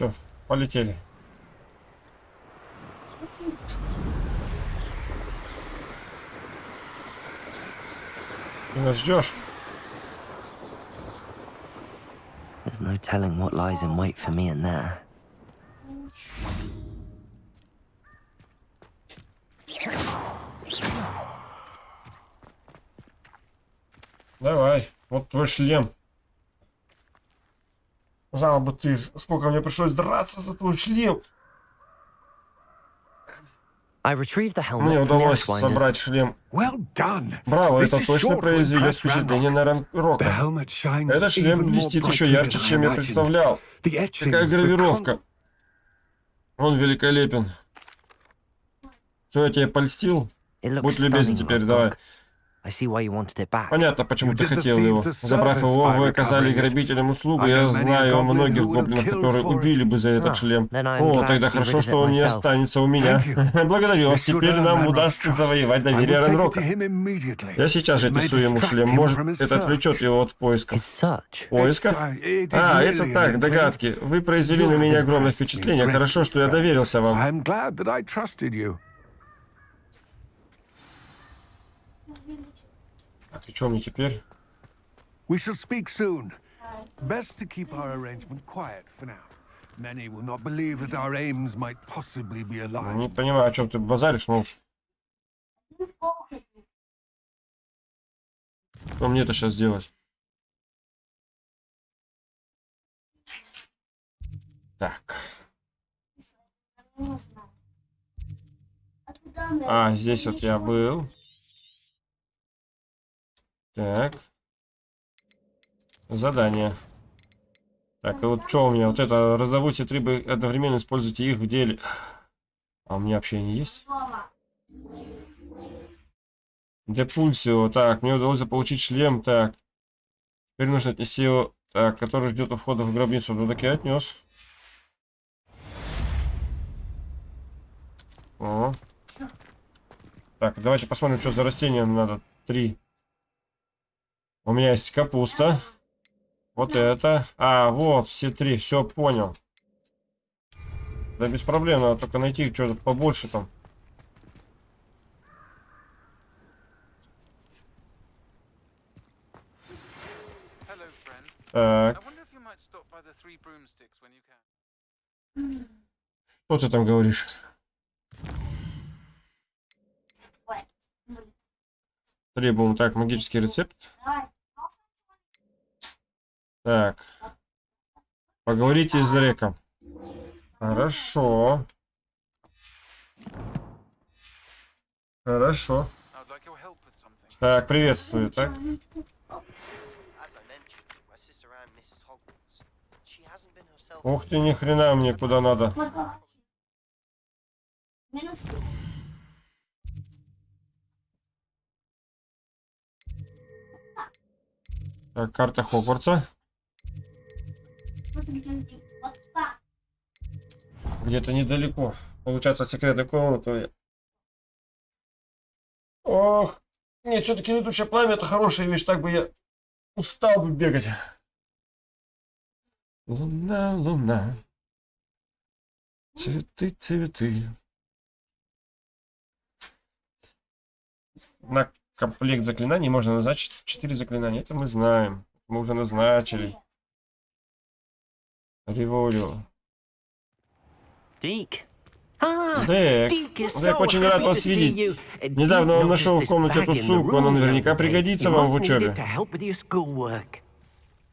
Все, полетели. Ты нас ждешь? There's no telling what lies in wait for me in there. Давай, вот твой шлем. Знал бы ты, сколько мне пришлось драться за твой шлем. I retrieved the Мне helmet from the удалось собрать шлем. Well done. Браво, This это is точно impress впечатление на The Ранрока. helmet shines Этот шлем even more блестит еще brightly ярче, than I чем я представлял. Какая гравировка. Он великолепен. Все, я тебя польстил? Будь любезен теперь, давай. Понятно, почему ты хотел его. Забрав его, вы оказали грабителям услугу. Я знаю многих гоблинов, которые убили бы за этот шлем. О, тогда хорошо, что он не останется у меня. Благодарю вас. Теперь нам удастся завоевать доверие Ренрока. Я сейчас же несу ему шлем. Может, это отвлечет его от поиска. Поиска? А, это так, догадки. Вы произвели на меня огромное впечатление. Хорошо, что я доверился вам. Ты что мне теперь? We shall speak soon. Best to keep our arrangement quiet for now. Many will not believe that our aims might possibly be aligned. Не понимаю, о чем ты базаришь, но... Что мне это сейчас делать? Так. А, здесь вот я был. Так. Задание. Так, и вот что у меня? Вот это, разработайте трибы, одновременно используйте их в деле. А у меня общение есть? Депульсио. Так, мне удалось получить шлем. Так. Теперь нужно отнести его. Так, который ждет у входа в гробницу. Ну так я отнес. О. Так, давайте посмотрим, что за растение надо. Три. У меня есть капуста. Вот это. А, вот, все три. Все, понял. Да без проблем, надо только найти что-то побольше там. Так. Что ты там говоришь? Требуем так, магический рецепт. Так. Поговорите с Реком. Хорошо. Хорошо. Так, приветствую, так? Ух ты, ни хрена мне куда надо. Так, карта Хогвартса. Где-то недалеко. Получается, секретная комната. Ох, нет, все-таки летучее пламя это хорошая вещь, так бы я устал бы бегать. Луна, луна. Цветы, цветы. На комплект заклинаний можно назначить 4 заклинания. Это мы знаем. Мы уже назначили. Револю. Дик. Дек, Дек, очень рад вас видеть. Недавно он нашел в комнате эту сумку, она наверняка пригодится вам в учебе.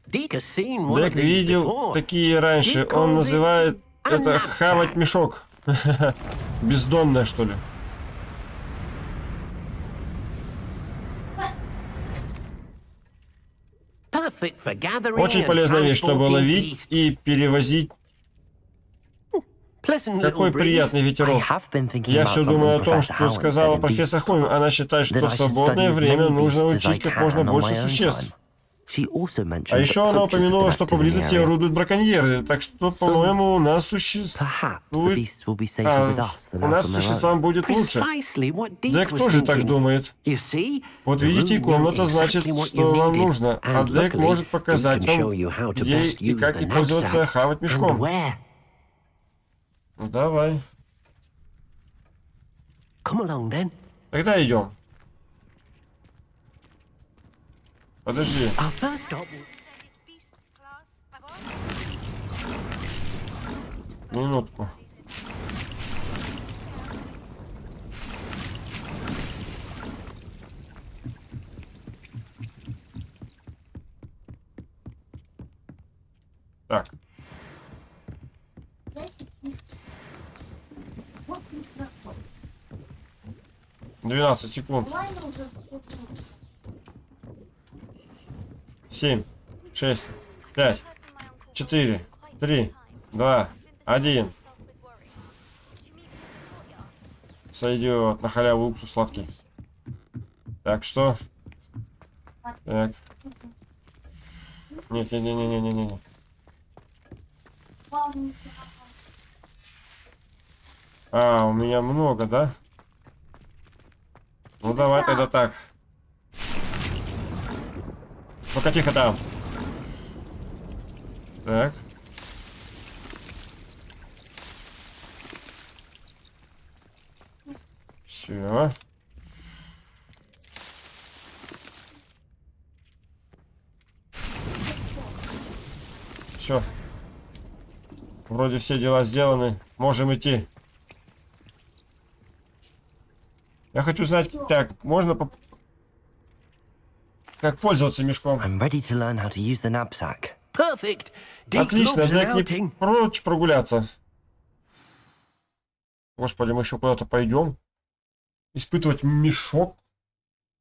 Дек видел такие раньше. Он называет это хавать мешок. Бездонное, что ли? Очень полезная вещь, чтобы ловить и перевозить какой приятный ветерок. Я все думаю о том, что сказала профессор Хойм. Она считает, что в свободное время нужно учить как можно больше существ. А еще она упомянула, что поблизости орудуют браконьеры, так что, по-моему, у нас существует... А, у нас существам будет лучше. Дек тоже так думает. Вот видите, комната значит, что вам нужно, а Дек может показать вам, где и как и пользоваться хавать мешком. Ну, давай. Тогда идем. Подожди. Минутку. Так. Двенадцать секунд. Семь, шесть, пять, четыре, три, два, один. Сойдет на халяву уксус сладкий. Так что Так. Нет, не, не, не, не, не, не, не. А, у меня много, да? Ну давай тогда так. Ну-ка, тихо там. Так. Все. Все. Вроде все дела сделаны. Можем идти. Я хочу знать, так, можно. Как пользоваться мешком? I'm ready to learn how to use the knapsack. Perfect. Отлично, Джек не прочь прогуляться. Господи, мы еще куда-то пойдем. Испытывать мешок.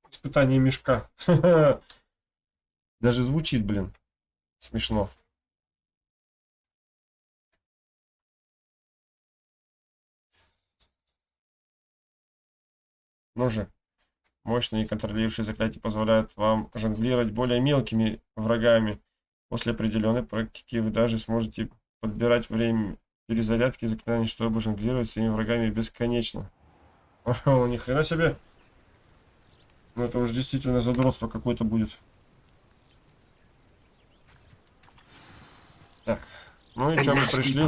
Испытание мешка. Даже звучит, блин. Смешно. Ну же. Мощные контролирующие заклятия позволяют вам жонглировать более мелкими врагами. После определенной практики вы даже сможете подбирать время перезарядки заклинаний, чтобы жонглировать своими врагами бесконечно. О, ни хрена себе. Ну это уж действительно задротство какое-то будет. Так. Ну и что мы пришли?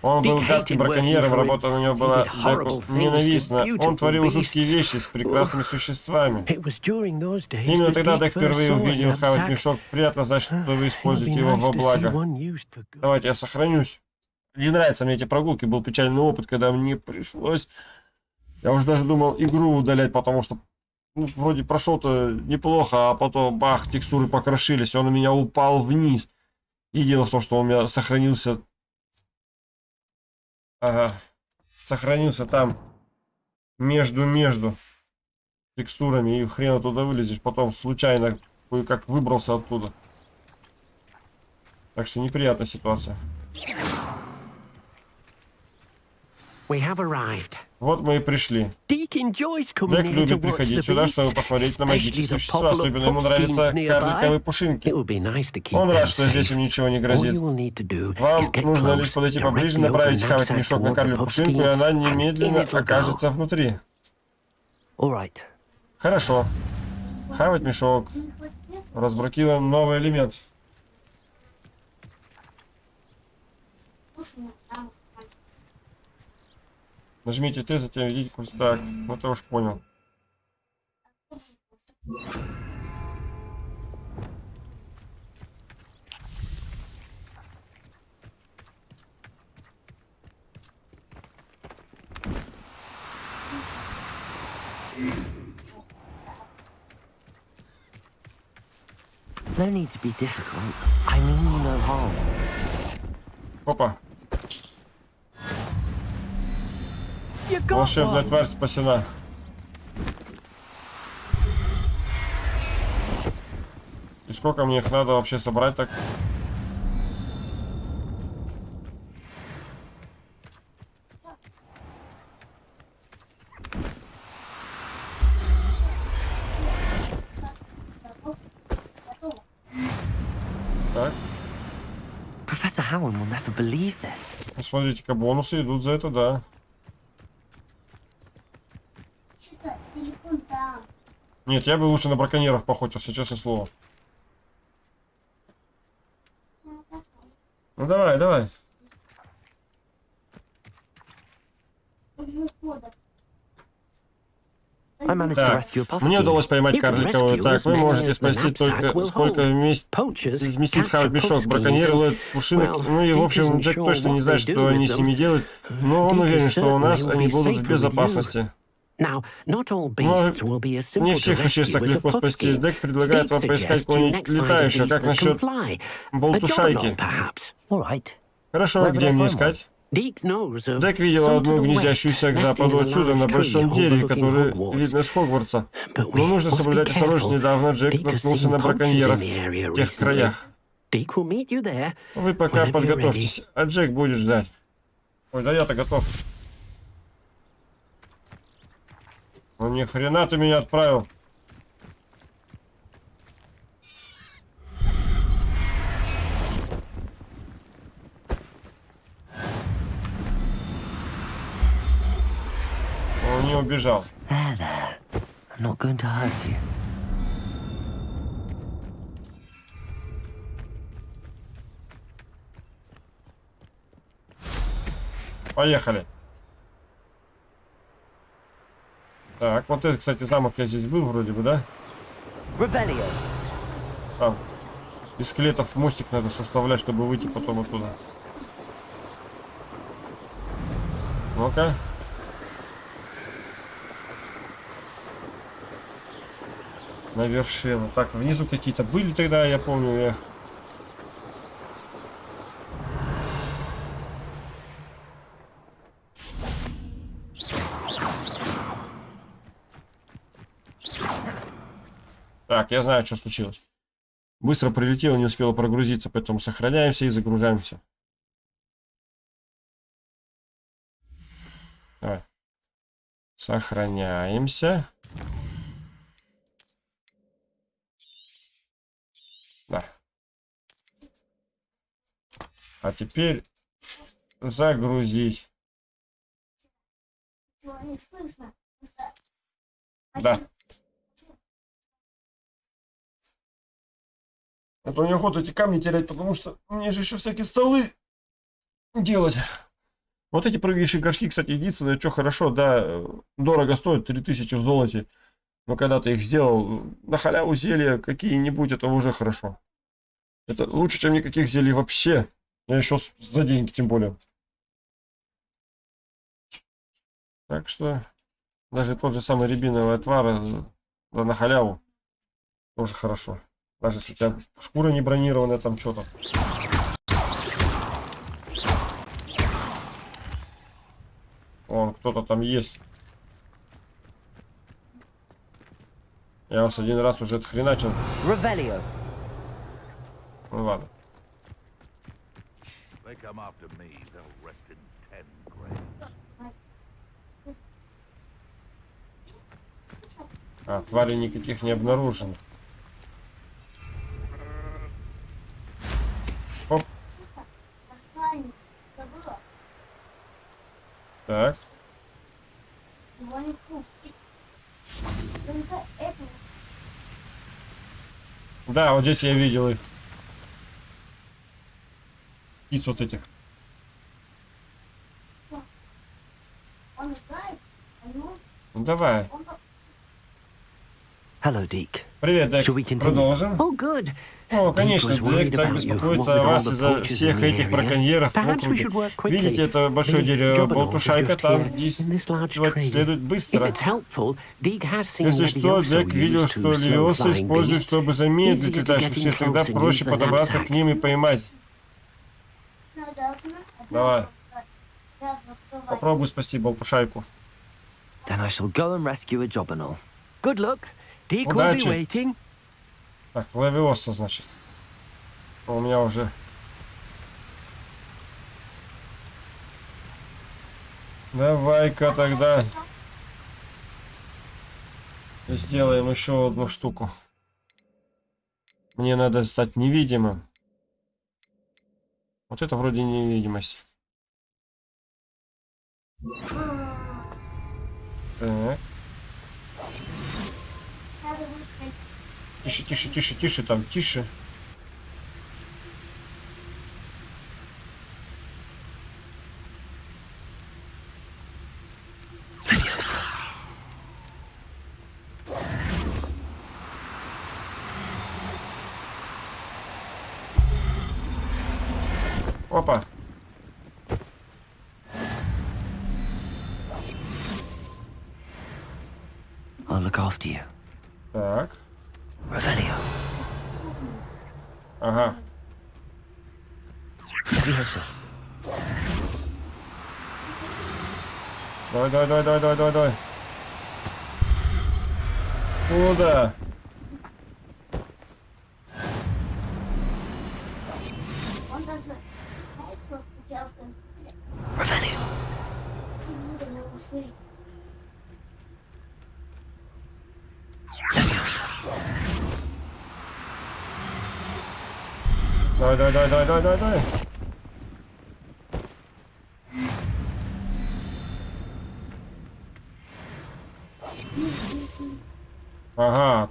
Он был гадким браконьером, работа на него была Джеку ненавистна. Он творил жуткие вещи с прекрасными существами. Именно тогда Дек впервые увидел хавать мешок. Приятно знать, что вы используете его во благо. Давайте я сохранюсь. Не нравятся мне эти прогулки. Был печальный опыт, когда мне пришлось... Я уже даже думал игру удалять, потому что ну, вроде прошел-то неплохо, а потом бах, текстуры покрошились, он у меня упал вниз. И дело в том, что у меня сохранился... Ага. Сохранился там между-между текстурами. И хрен туда вылезешь. Потом случайно кое-как выбрался оттуда. Так что неприятная ситуация. Вот мы и пришли. Дик любит приходить сюда, чтобы посмотреть на магические существа. Особенно ему нравятся карликовые пушинки. Он рад, что здесь им ничего не грозит. Вам нужно лишь подойти поближе, направить хавать мешок на карликовую пушинку, и она немедленно окажется внутри. Хорошо. Хавать мешок. Разблокируем новый элемент. Нажмите Т, затем введите курс. Так, вот я уж понял. No need to be difficult. I mean you no harm. Опа. Волшебная тварь спасена. И сколько мне их надо вообще собрать так? Посмотрите-ка, бонусы идут за это, да. Нет, я бы лучше на браконьеров поохотился, честное слово. Ну давай, давай. Так, мне удалось поймать карликовую. Так, вы можете спасти только сколько вместе вместит хавать мешок. Браконьеры ловят пушинок. Ну и, в общем, Джек точно не знает, что они с ними делают. Но он уверен, что у нас они будут в безопасности. Но не всех существ так легко спасти. Дек предлагает вам поискать кого-нибудь летающего. Как насчет болтушайки? Хорошо, где мне искать? Дек видел одну гнездящуюся к западу отсюда, на большом дереве, которое видно с Хогвартса. Но нужно соблюдать осторожность. Недавно Джек наткнулся на браконьеров в тех краях. Вы пока подготовьтесь, а Джек будет ждать. Ой, да я-то готов. Ну ни хрена ты меня отправил. Он не убежал. Поехали. Так, вот это, кстати, замок я здесь был вроде бы, да? Там. Из скелетов мостик надо составлять, чтобы выйти потом оттуда. Ну-ка. На вершину. Так, внизу какие-то были тогда, я помню, я Так, я знаю, что случилось. Быстро прилетело, не успела прогрузиться, поэтому сохраняемся и загружаемся. Давай. Сохраняемся. Да. А теперь загрузить. Да. А то неохота эти камни терять, потому что мне же еще всякие столы делать. Вот эти прыгающие горшки, кстати, единственное, что хорошо, да, дорого стоят, 3000 в золоте. Но когда ты их сделал, на халяву зелья какие-нибудь, это уже хорошо. Это лучше, чем никаких зелий вообще. Я еще за деньги, тем более. Так что, даже тот же самый рябиновый отвар да, на халяву тоже хорошо. Даже если у тебя шкура не бронированная, там что-то. Вон, кто-то там есть. Я вас один раз уже отхреначил. Revelio. Ну ладно. А, твари никаких не обнаружено. Так. Да, вот здесь я видел их. Птиц вот этих. Ну, давай. Hello, Deke. Привет, Дек. Продолжим. Oh, good. О, конечно, Дек так беспокоится о вас из-за всех этих браконьеров в округе. Видите, это большое дерево Болтушайка, там действовать следует быстро. Если что, Дек видел, что левиосы используют, чтобы замедлить летающих тогда проще подобраться к ним и поймать. Давай. Попробуй спасти Болтушайку. Then I shall go and rescue a. Good luck. Deke will be waiting. Так, лавиоса, значит. У меня уже... Давай-ка тогда сделаем еще одну штуку. Мне надо стать невидимым. Вот это вроде невидимость. Так. Тише, тише, тише, тише, там, тише.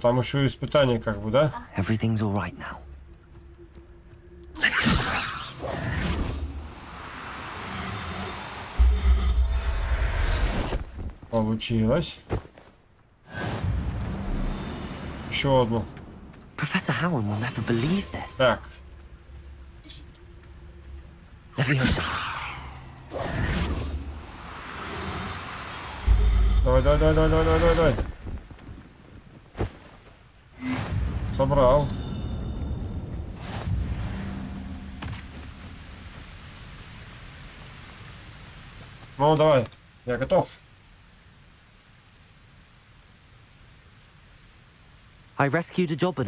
Там еще испытание как бы, да? Everything's all right now. Получилось. Еще одну. Professor Howard will never believe this. Так. Leviosa. Давай, давай, давай, давай, давай, давай, давай. Собрал. Ну, давай. Я готов.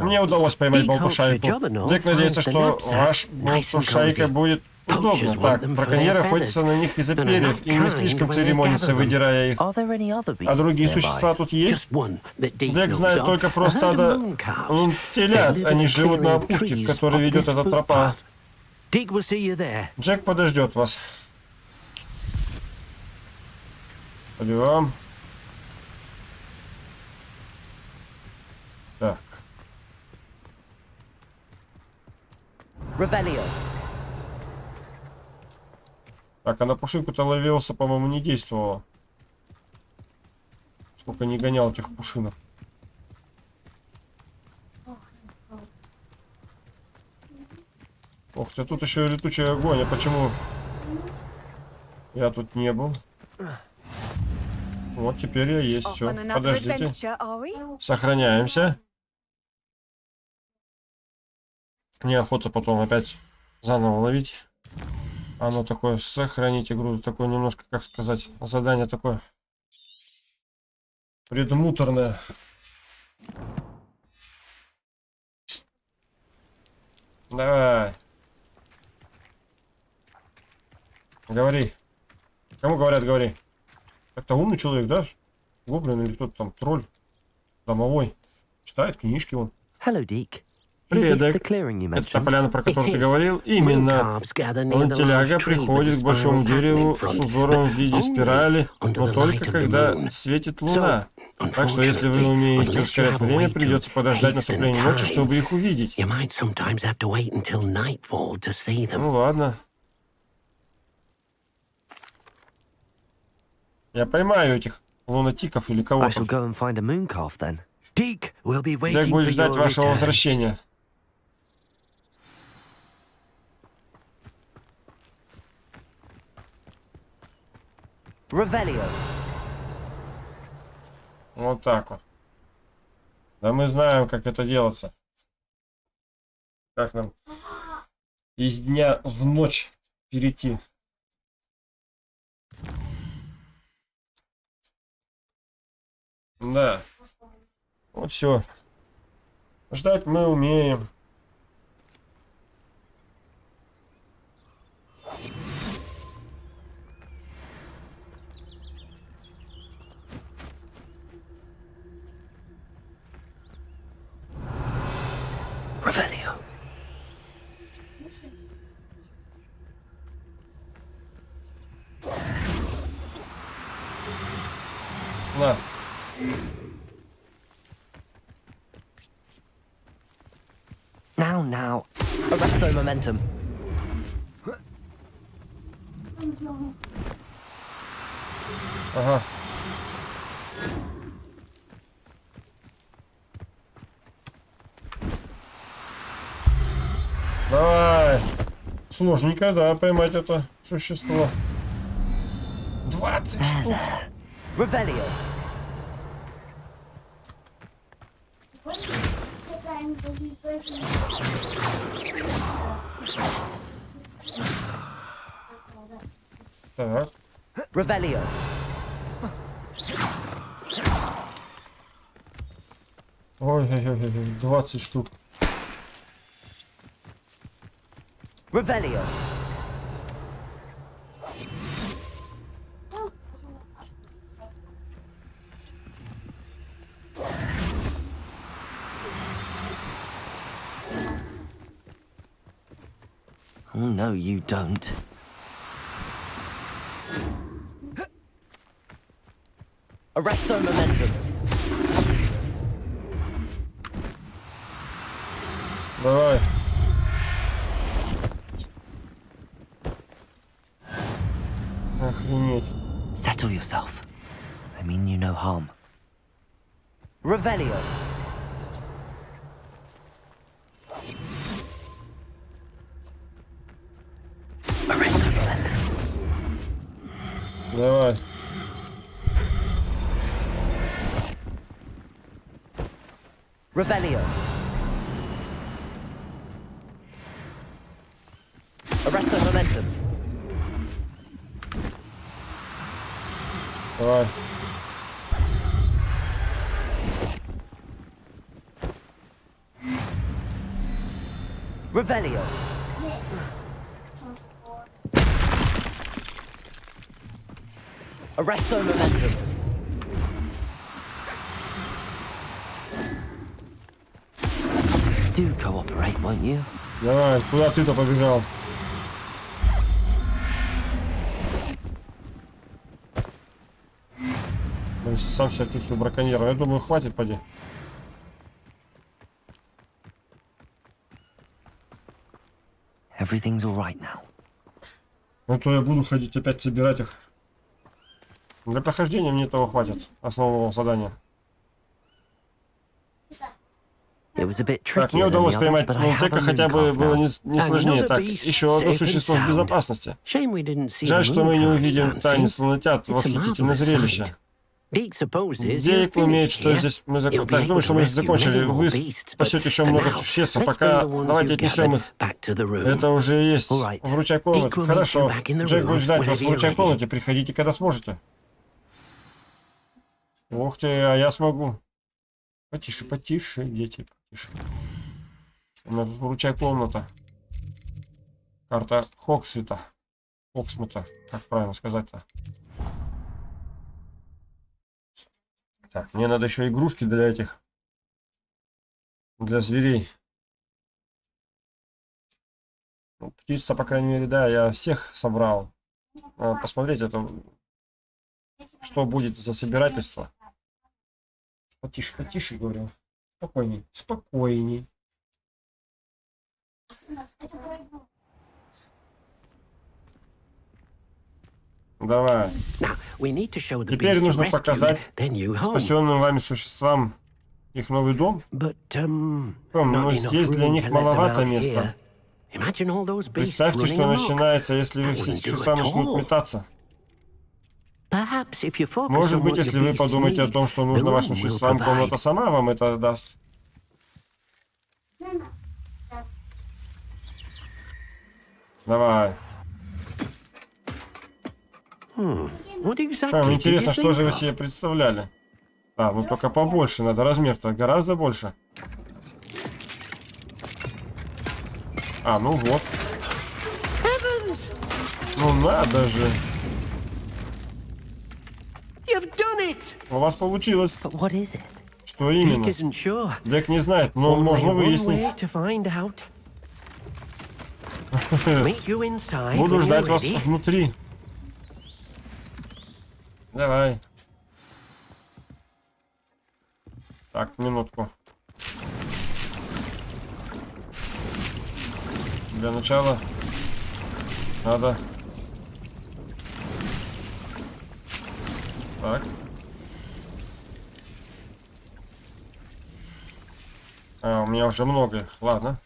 Мне удалось поймать Балкушайку. Дик надеется, что ваш Балкушайка будет удобно. Так, браконьеры охотятся на них из-за перьев и не слишком церемонятся, выдирая их. А другие существа тут есть? Дик знает только про стадо телят. Они живут на опушке, в которой ведет эта тропа. Джек подождет вас. Пойдем. Так. Ревелио. Так, а на пушинку-то ловился, по-моему, не действовало. Сколько не гонял этих пушинок. Ох ты, тут еще летучий огонь. А почему я тут не был? Вот теперь я есть. Все, подождите. Сохраняемся. Неохота потом опять заново ловить. Оно такое, сохранить игру, такое немножко, как сказать, задание такое предмуторное. Давай. Говори. Кому говорят, говори. Это умный человек, да? Гоблин или кто-то там, тролль. Домовой. Читает книжки он. Hello, Dick. Привет, Это та поляна, про которую ты говорил? Именно. Лантеляга приходит к большому дереву с узором в виде спирали, но только когда светит луна. Так что если вы умеете ускорять время, придется подождать наступления ночи, чтобы их увидеть. Ну ладно. Я поймаю этих лунатиков или кого-то. Дик будет ждать вашего возвращения. Ревелио. Вот так вот. Да мы знаем, как это делается. Как нам из дня в ночь перейти. Да. Вот все. Ждать мы умеем. Revelio. На. Now, now. Arrest their momentum. Ага. Давай. Сложненько, да, поймать это существо. 20 штук. Revelio. Так. Revelio. Ой-ой-ой, 20 штук. Revelio. Oh, no, you don't. Arresto momentum. Bye. Yourself. I mean you no harm. Revelio. Revelio. Arrest the momentum. Do cooperate, won't you? Давай, куда ты-то побежал? Сам себя чувствую браконьером. Я думаю, хватит, поди. Everything's all right now. Ну то я буду ходить опять собирать их. Для прохождения мне этого хватит, основного задания. Так, мне удалось поймать Монтека, хотя бы было не, не сложнее. Так, еще одно существо в безопасности. Жаль, что мы не увидим танец лунатят. Восхитительное зрелище. Дик умеет, что здесь мы зак... Так, думаю, что мы закончили. Вы спасете еще много существ, а пока давайте отнесем их. Это уже есть. Вручай комнату. Хорошо. Джек будет ждать вас в вручай комнате. Приходите, когда сможете. Ух ты, а я смогу. Потише, потише, дети, потише. У меня тут вручай комната. Карта Хоксвита. Хоксмута, как правильно сказать-то. Так, мне надо еще игрушки для этих. Для зверей. Ну, птиц-то, по крайней мере, да, я всех собрал. Надо посмотреть, это что будет за собирательство. Потише, потише, говорю. Спокойней, спокойней. Давай. Теперь нужно показать спасенным вами существам их новый дом. Um, Но здесь для них маловато места. Представьте, что начинается, если вы все существа начнут метаться. Может быть, если вы подумаете о том, что нужно вашим существам, комната сама вам это даст. Давай. Hmm. А, интересно, что же вы себе представляли? А, ну только побольше надо, размер-то гораздо больше. А, ну вот. Ну надо же. У вас получилось. Что именно? Дек не знает, но можно выяснить. Буду ждать вас внутри. Давай. Так, минутку. Для начала надо... Так. А, у меня уже много их. Ладно.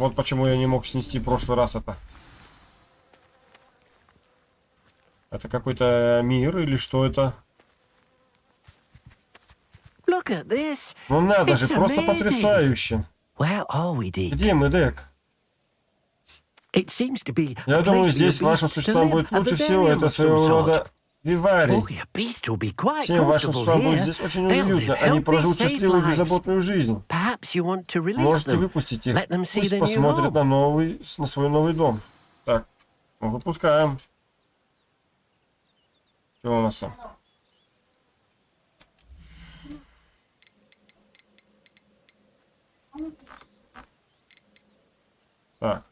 Вот почему я не мог снести в прошлый раз это. Это какой-то мир или что это? Ну надо же, просто потрясающе. Где мы, Дек? Я думаю, здесь вашим существам будет лучше всего. Это своего рода виварий. Всем вашим будет здесь очень уютно. Они проживут счастливую беззаботную жизнь. Можете выпустить их. Пусть посмотрят на, новый, на свой новый дом. Так, ну, выпускаем. Что у нас там? Так.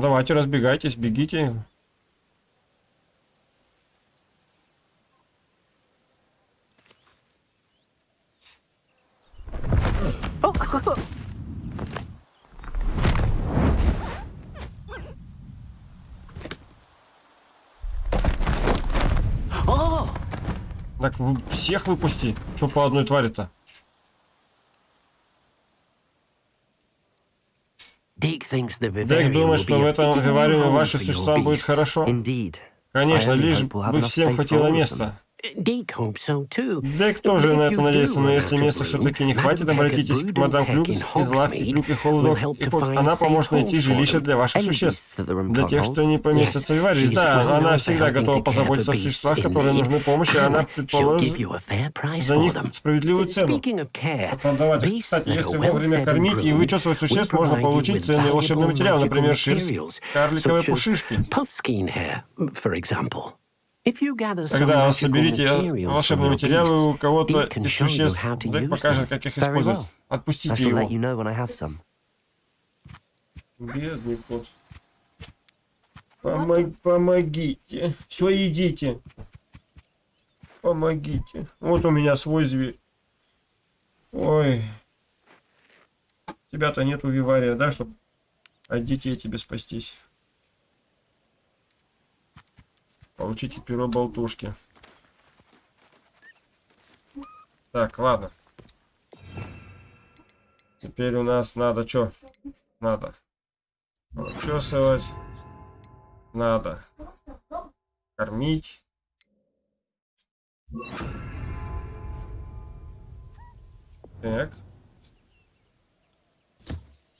Давайте, разбегайтесь, бегите. Так, всех выпусти. Что по одной твари-то? Дик думает, что в этом вивариуме вашим существам будет хорошо. Конечно, лишь бы всем хватило места. Дек тоже на это надеется, но если места все-таки не хватит, обратитесь к мадам Клюк из лавки Клюк и Холодок, и она поможет найти жилище для ваших существ. Для тех, что не поместятся в Виварии. Да, она всегда готова позаботиться о существах, которые нужны помощи, она предположит за них справедливую цену. Продавать. Кстати, если вовремя кормить и вычесывать существ, можно получить ценный волшебный материал, например, шерсть, карликовые пушишки. Тогда соберите волшебные материалы у кого-то из существ. Дек покажет, как их использовать. Отпустите его. Бедный кот. Помог, помогите. Все, идите. Помогите. Вот у меня свой зверь. Ой. Тебя-то нету вивария, да, чтобы от детей тебе спастись. Получите перо болтушки. Так, ладно. Теперь у нас надо что? Надо учесывать. Надо кормить. Так.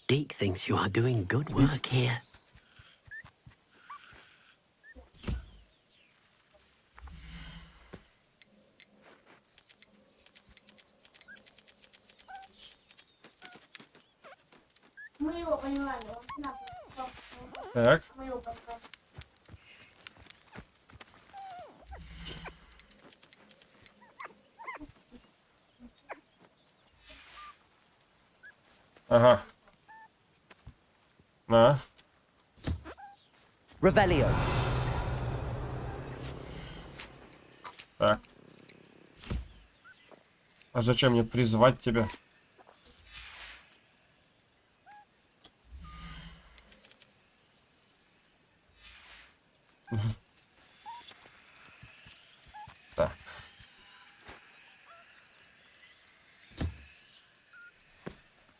Deke thinks you are doing good work here. Так. Ага. На. Ревелио. Так. А зачем мне призвать тебя? Так.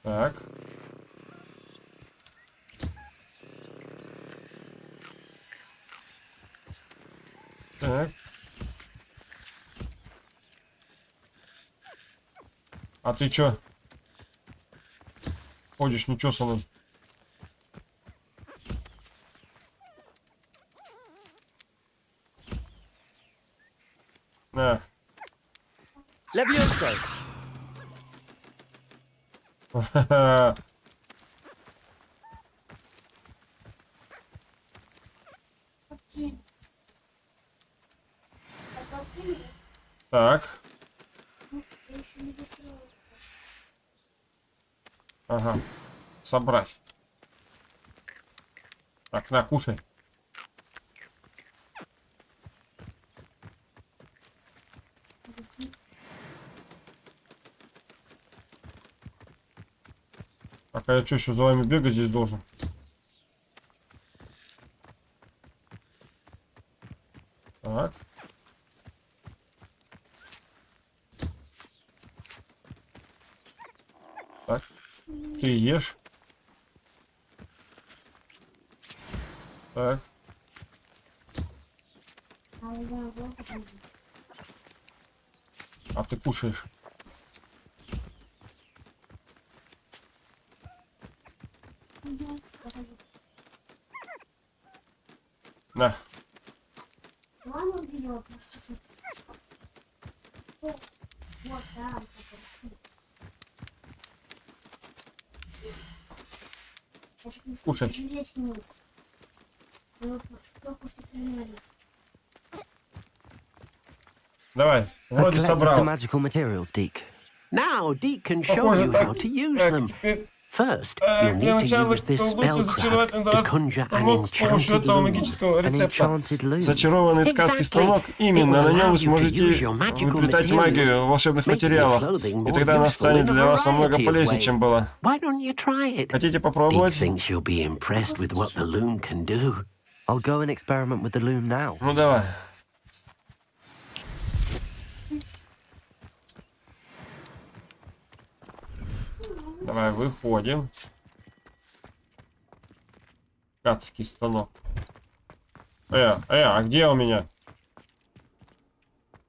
Так. Так. А ты чё? Ходишь нечесанным. На. Левиоса. Так. Ага. Собрать. Так, на, кушай. Так, а я что, еще за вами бегать здесь должен? Так. Так. Ты ешь. Так. А ты кушаешь. На. Кушай. Давай, вроде собрал. Now Deke can show you how to use them. First, you'll need to use this spellcraft to conjure an enchanted loom. An enchanted loom. Зачарованный ткацкий станок. Именно, на нем вы сможете выплетать магию волшебных материалов. И тогда она станет для вас намного полезнее, чем была. Хотите попробовать? I'll go and experiment with the loom now. Ну давай. Давай, выходим. Кацкий станок. Э, э, а где у меня?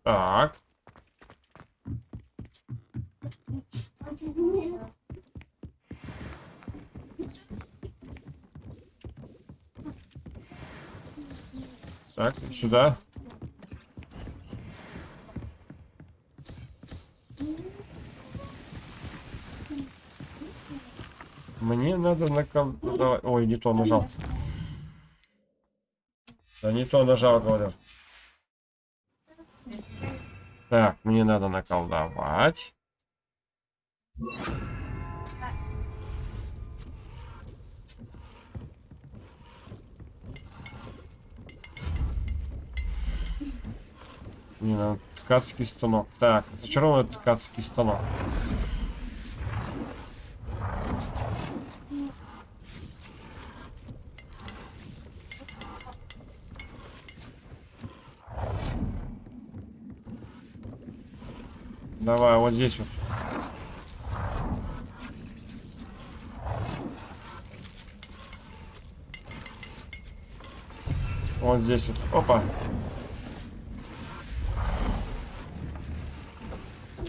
Так. Так, сюда. Мне надо наколдовать... Ой, не то нажал. Да не то нажал, говорю. Так, мне надо наколдовать. Не надо ткацкий станок. Так, зачарованный ткацкий станок. Давай, вот здесь вот. Вот здесь вот. Опа.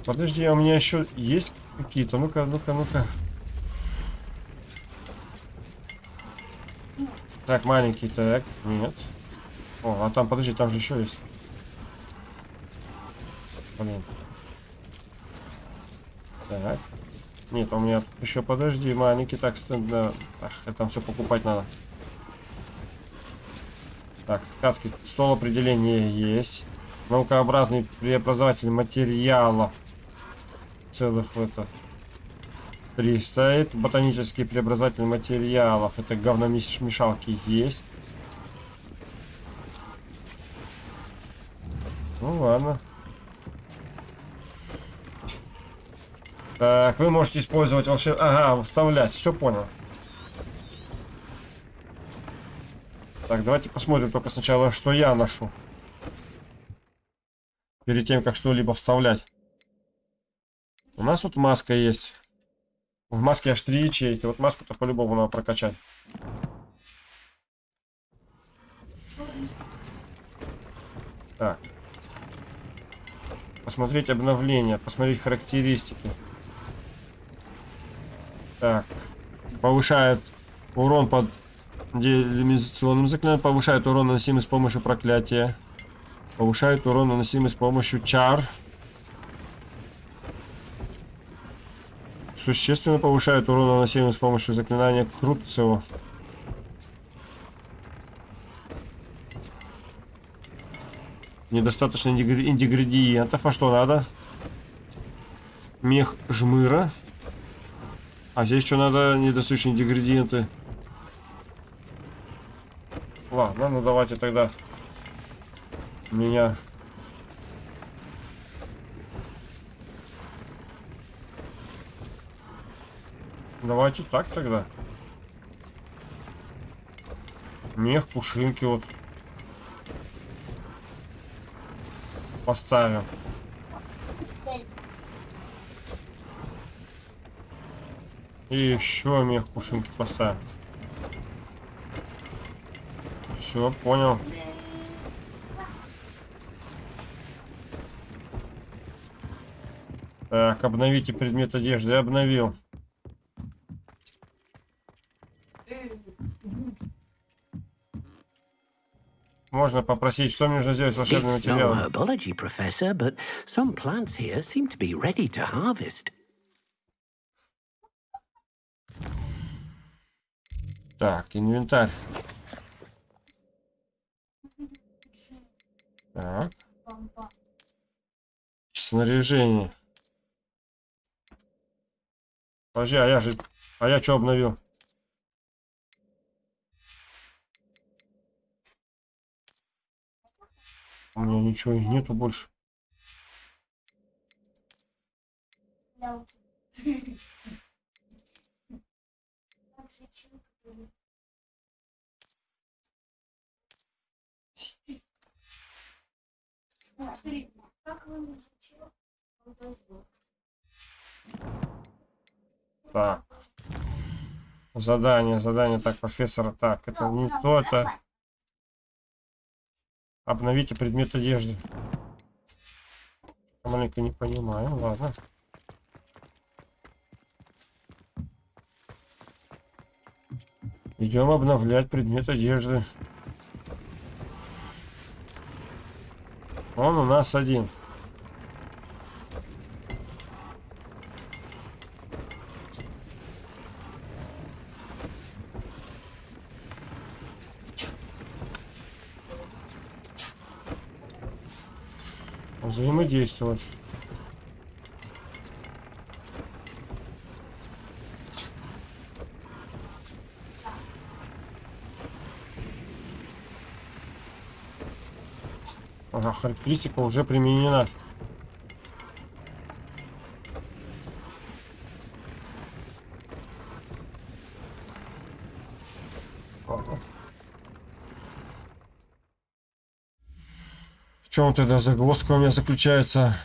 Подожди, а у меня еще есть какие-то? Ну-ка, ну-ка, ну-ка. Так, маленький, так, нет. О, а там, подожди, там же еще есть. Блин. Так. Нет, у меня еще подожди, маленький так стенд. Да. Ах, там все покупать надо. Так, ткацкий стол определения есть. Наукообразный преобразователь материалов. Целых в это. Три стоит. Ботанический преобразователь материалов. Это говномешалки есть. Ну ладно. Так, вы можете использовать волшеб... Ага, вставлять. Все понял. Так, давайте посмотрим только сначала, что я ношу. Перед тем, как что-либо вставлять. У нас вот маска есть. В маске аж три ячейки. Вот маску-то по-любому надо прокачать. Так. Посмотреть обновления, посмотреть характеристики. Так. Повышает урон под делимизационным заклинанием. Повышает урон, наносимый с помощью проклятия. Повышает урон, наносимый с помощью чар. Существенно повышает урон, наносимый с помощью заклинания Крутцева. Недостаточно ингредиентов. А что надо? Мех жмыра. А здесь что надо недостаточные ингредиенты. Ладно, ну давайте тогда меня Давайте так тогда. Мех, пушинки вот. Поставим. И еще мех пушинки поставим. Все, понял. Так, обновите предмет одежды. Я обновил. Можно попросить, что мне нужно сделать с волшебным материалом? herbology, professor, but some plants here seem to be ready to harvest. Так, инвентарь. Так. Снаряжение. Подожди, а я же А я что обновил? У меня ничего нету больше. Так. Задание, задание. Так, профессора. Так, это не то, это... Обновите предмет одежды. Маленько не понимаю, ладно. Идем обновлять предмет одежды. Он у нас один. взаимодействовать. Ага, характеристика уже применена. чем тогда загвоздка у меня заключается?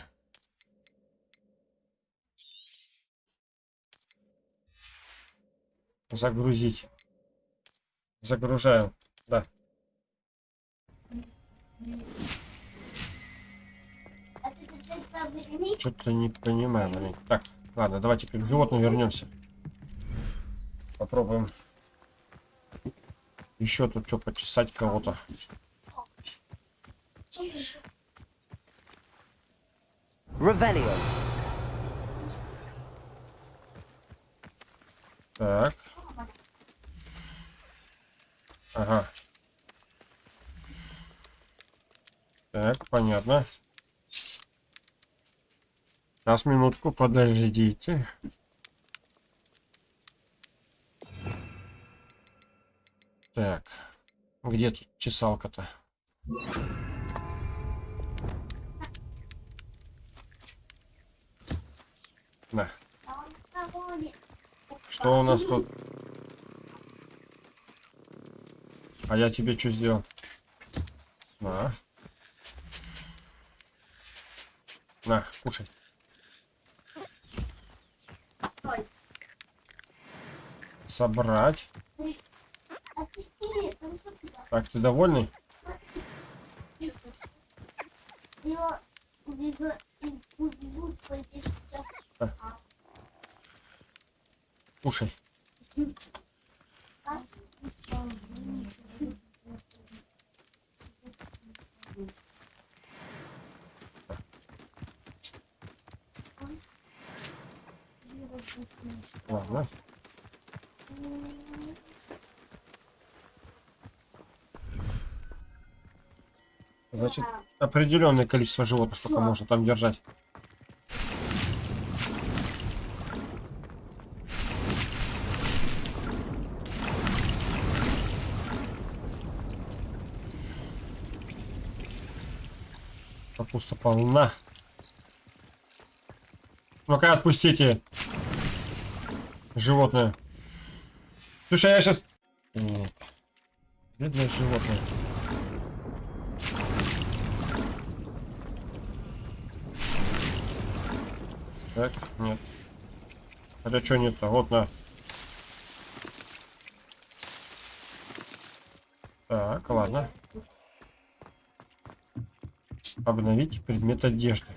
Загрузить. Загружаем. Да. Что-то не понимаю, блин. Так, ладно, давайте к животным вернемся. Попробуем еще тут что почесать кого-то. Ревелио. Так. Ага. Так, понятно. Сейчас, минутку, подождите. Так. Где тут чесалка-то? Да. Что у нас тут? А я тебе что сделал? На. На, кушай. Собрать. Так, ты довольный? Кушай. Ладно. Значит, определенное количество животных только можно там держать. Капуста полна. Ну-ка, отпустите. Животное. Слушай, я сейчас... Бедное животное. Так, нет. Хотя что нет-то? Вот на. Так, ладно. Обновить предмет одежды.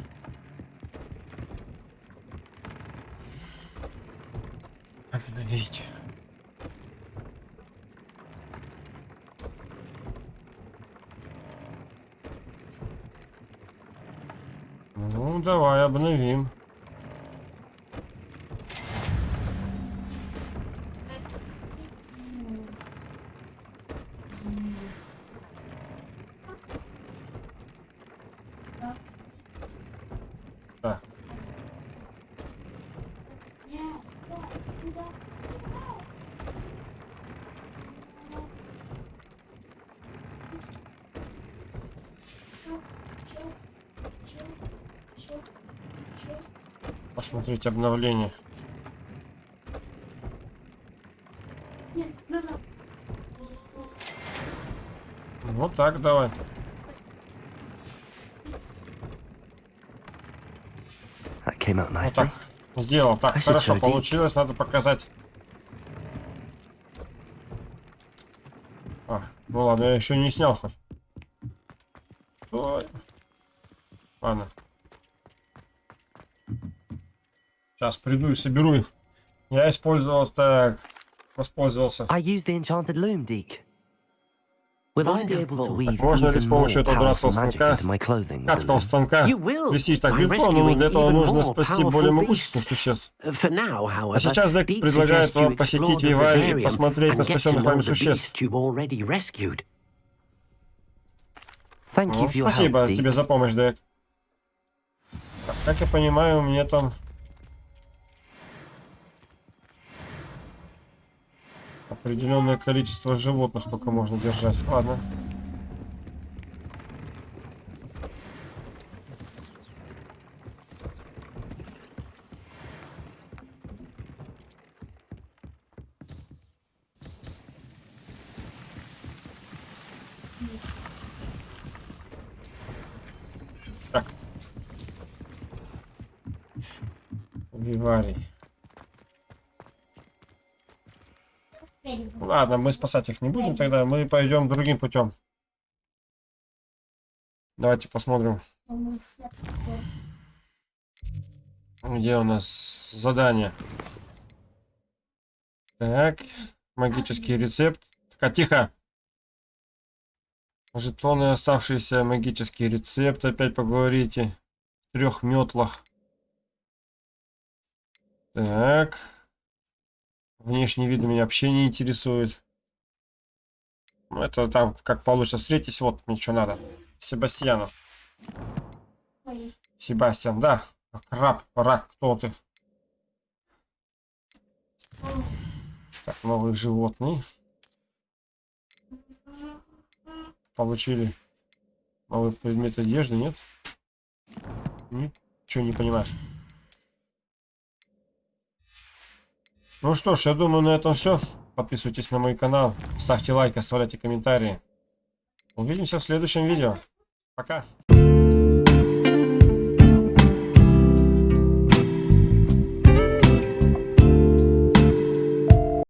Обновить. Ну, давай обновим. Посмотреть обновление. Вот так давай. Вот так. Сделал. Так, хорошо получилось. Надо показать. А, ну ладно, я еще не снял хоть. Ой. Ладно. Сейчас приду и соберу их. Я использовал так. Воспользовался. Можно ли с помощью этого дурацкого станка, ткацкого станка, плести так легко, но для этого нужно спасти более могущественных существ. А сейчас Дек предлагает вам посетить Виварий и посмотреть на спасенных вами существ. Ну, спасибо тебе за помощь, Дек. Как я понимаю, мне там Определенное количество животных только можно держать. Ладно. Так. Виварий. Ладно, мы спасать их не будем тогда, мы пойдем другим путем. Давайте посмотрим. Где у нас задание? Так, магический рецепт. Так, тихо. Жетоны, оставшиеся магический рецепт. Опять поговорите. В трех метлах. Так. Внешний вид меня вообще не интересует. Ну, это там как получится. Встретись, вот мне что надо. Себастьяну. Себастьян, да. Краб, рак, кто ты? Так, новые животные. Получили новый предмет одежды, нет? Ничего не понимаешь. Ну что ж, я думаю, на этом все. Подписывайтесь на мой канал, ставьте лайк, оставляйте комментарии. Увидимся в следующем видео. Пока.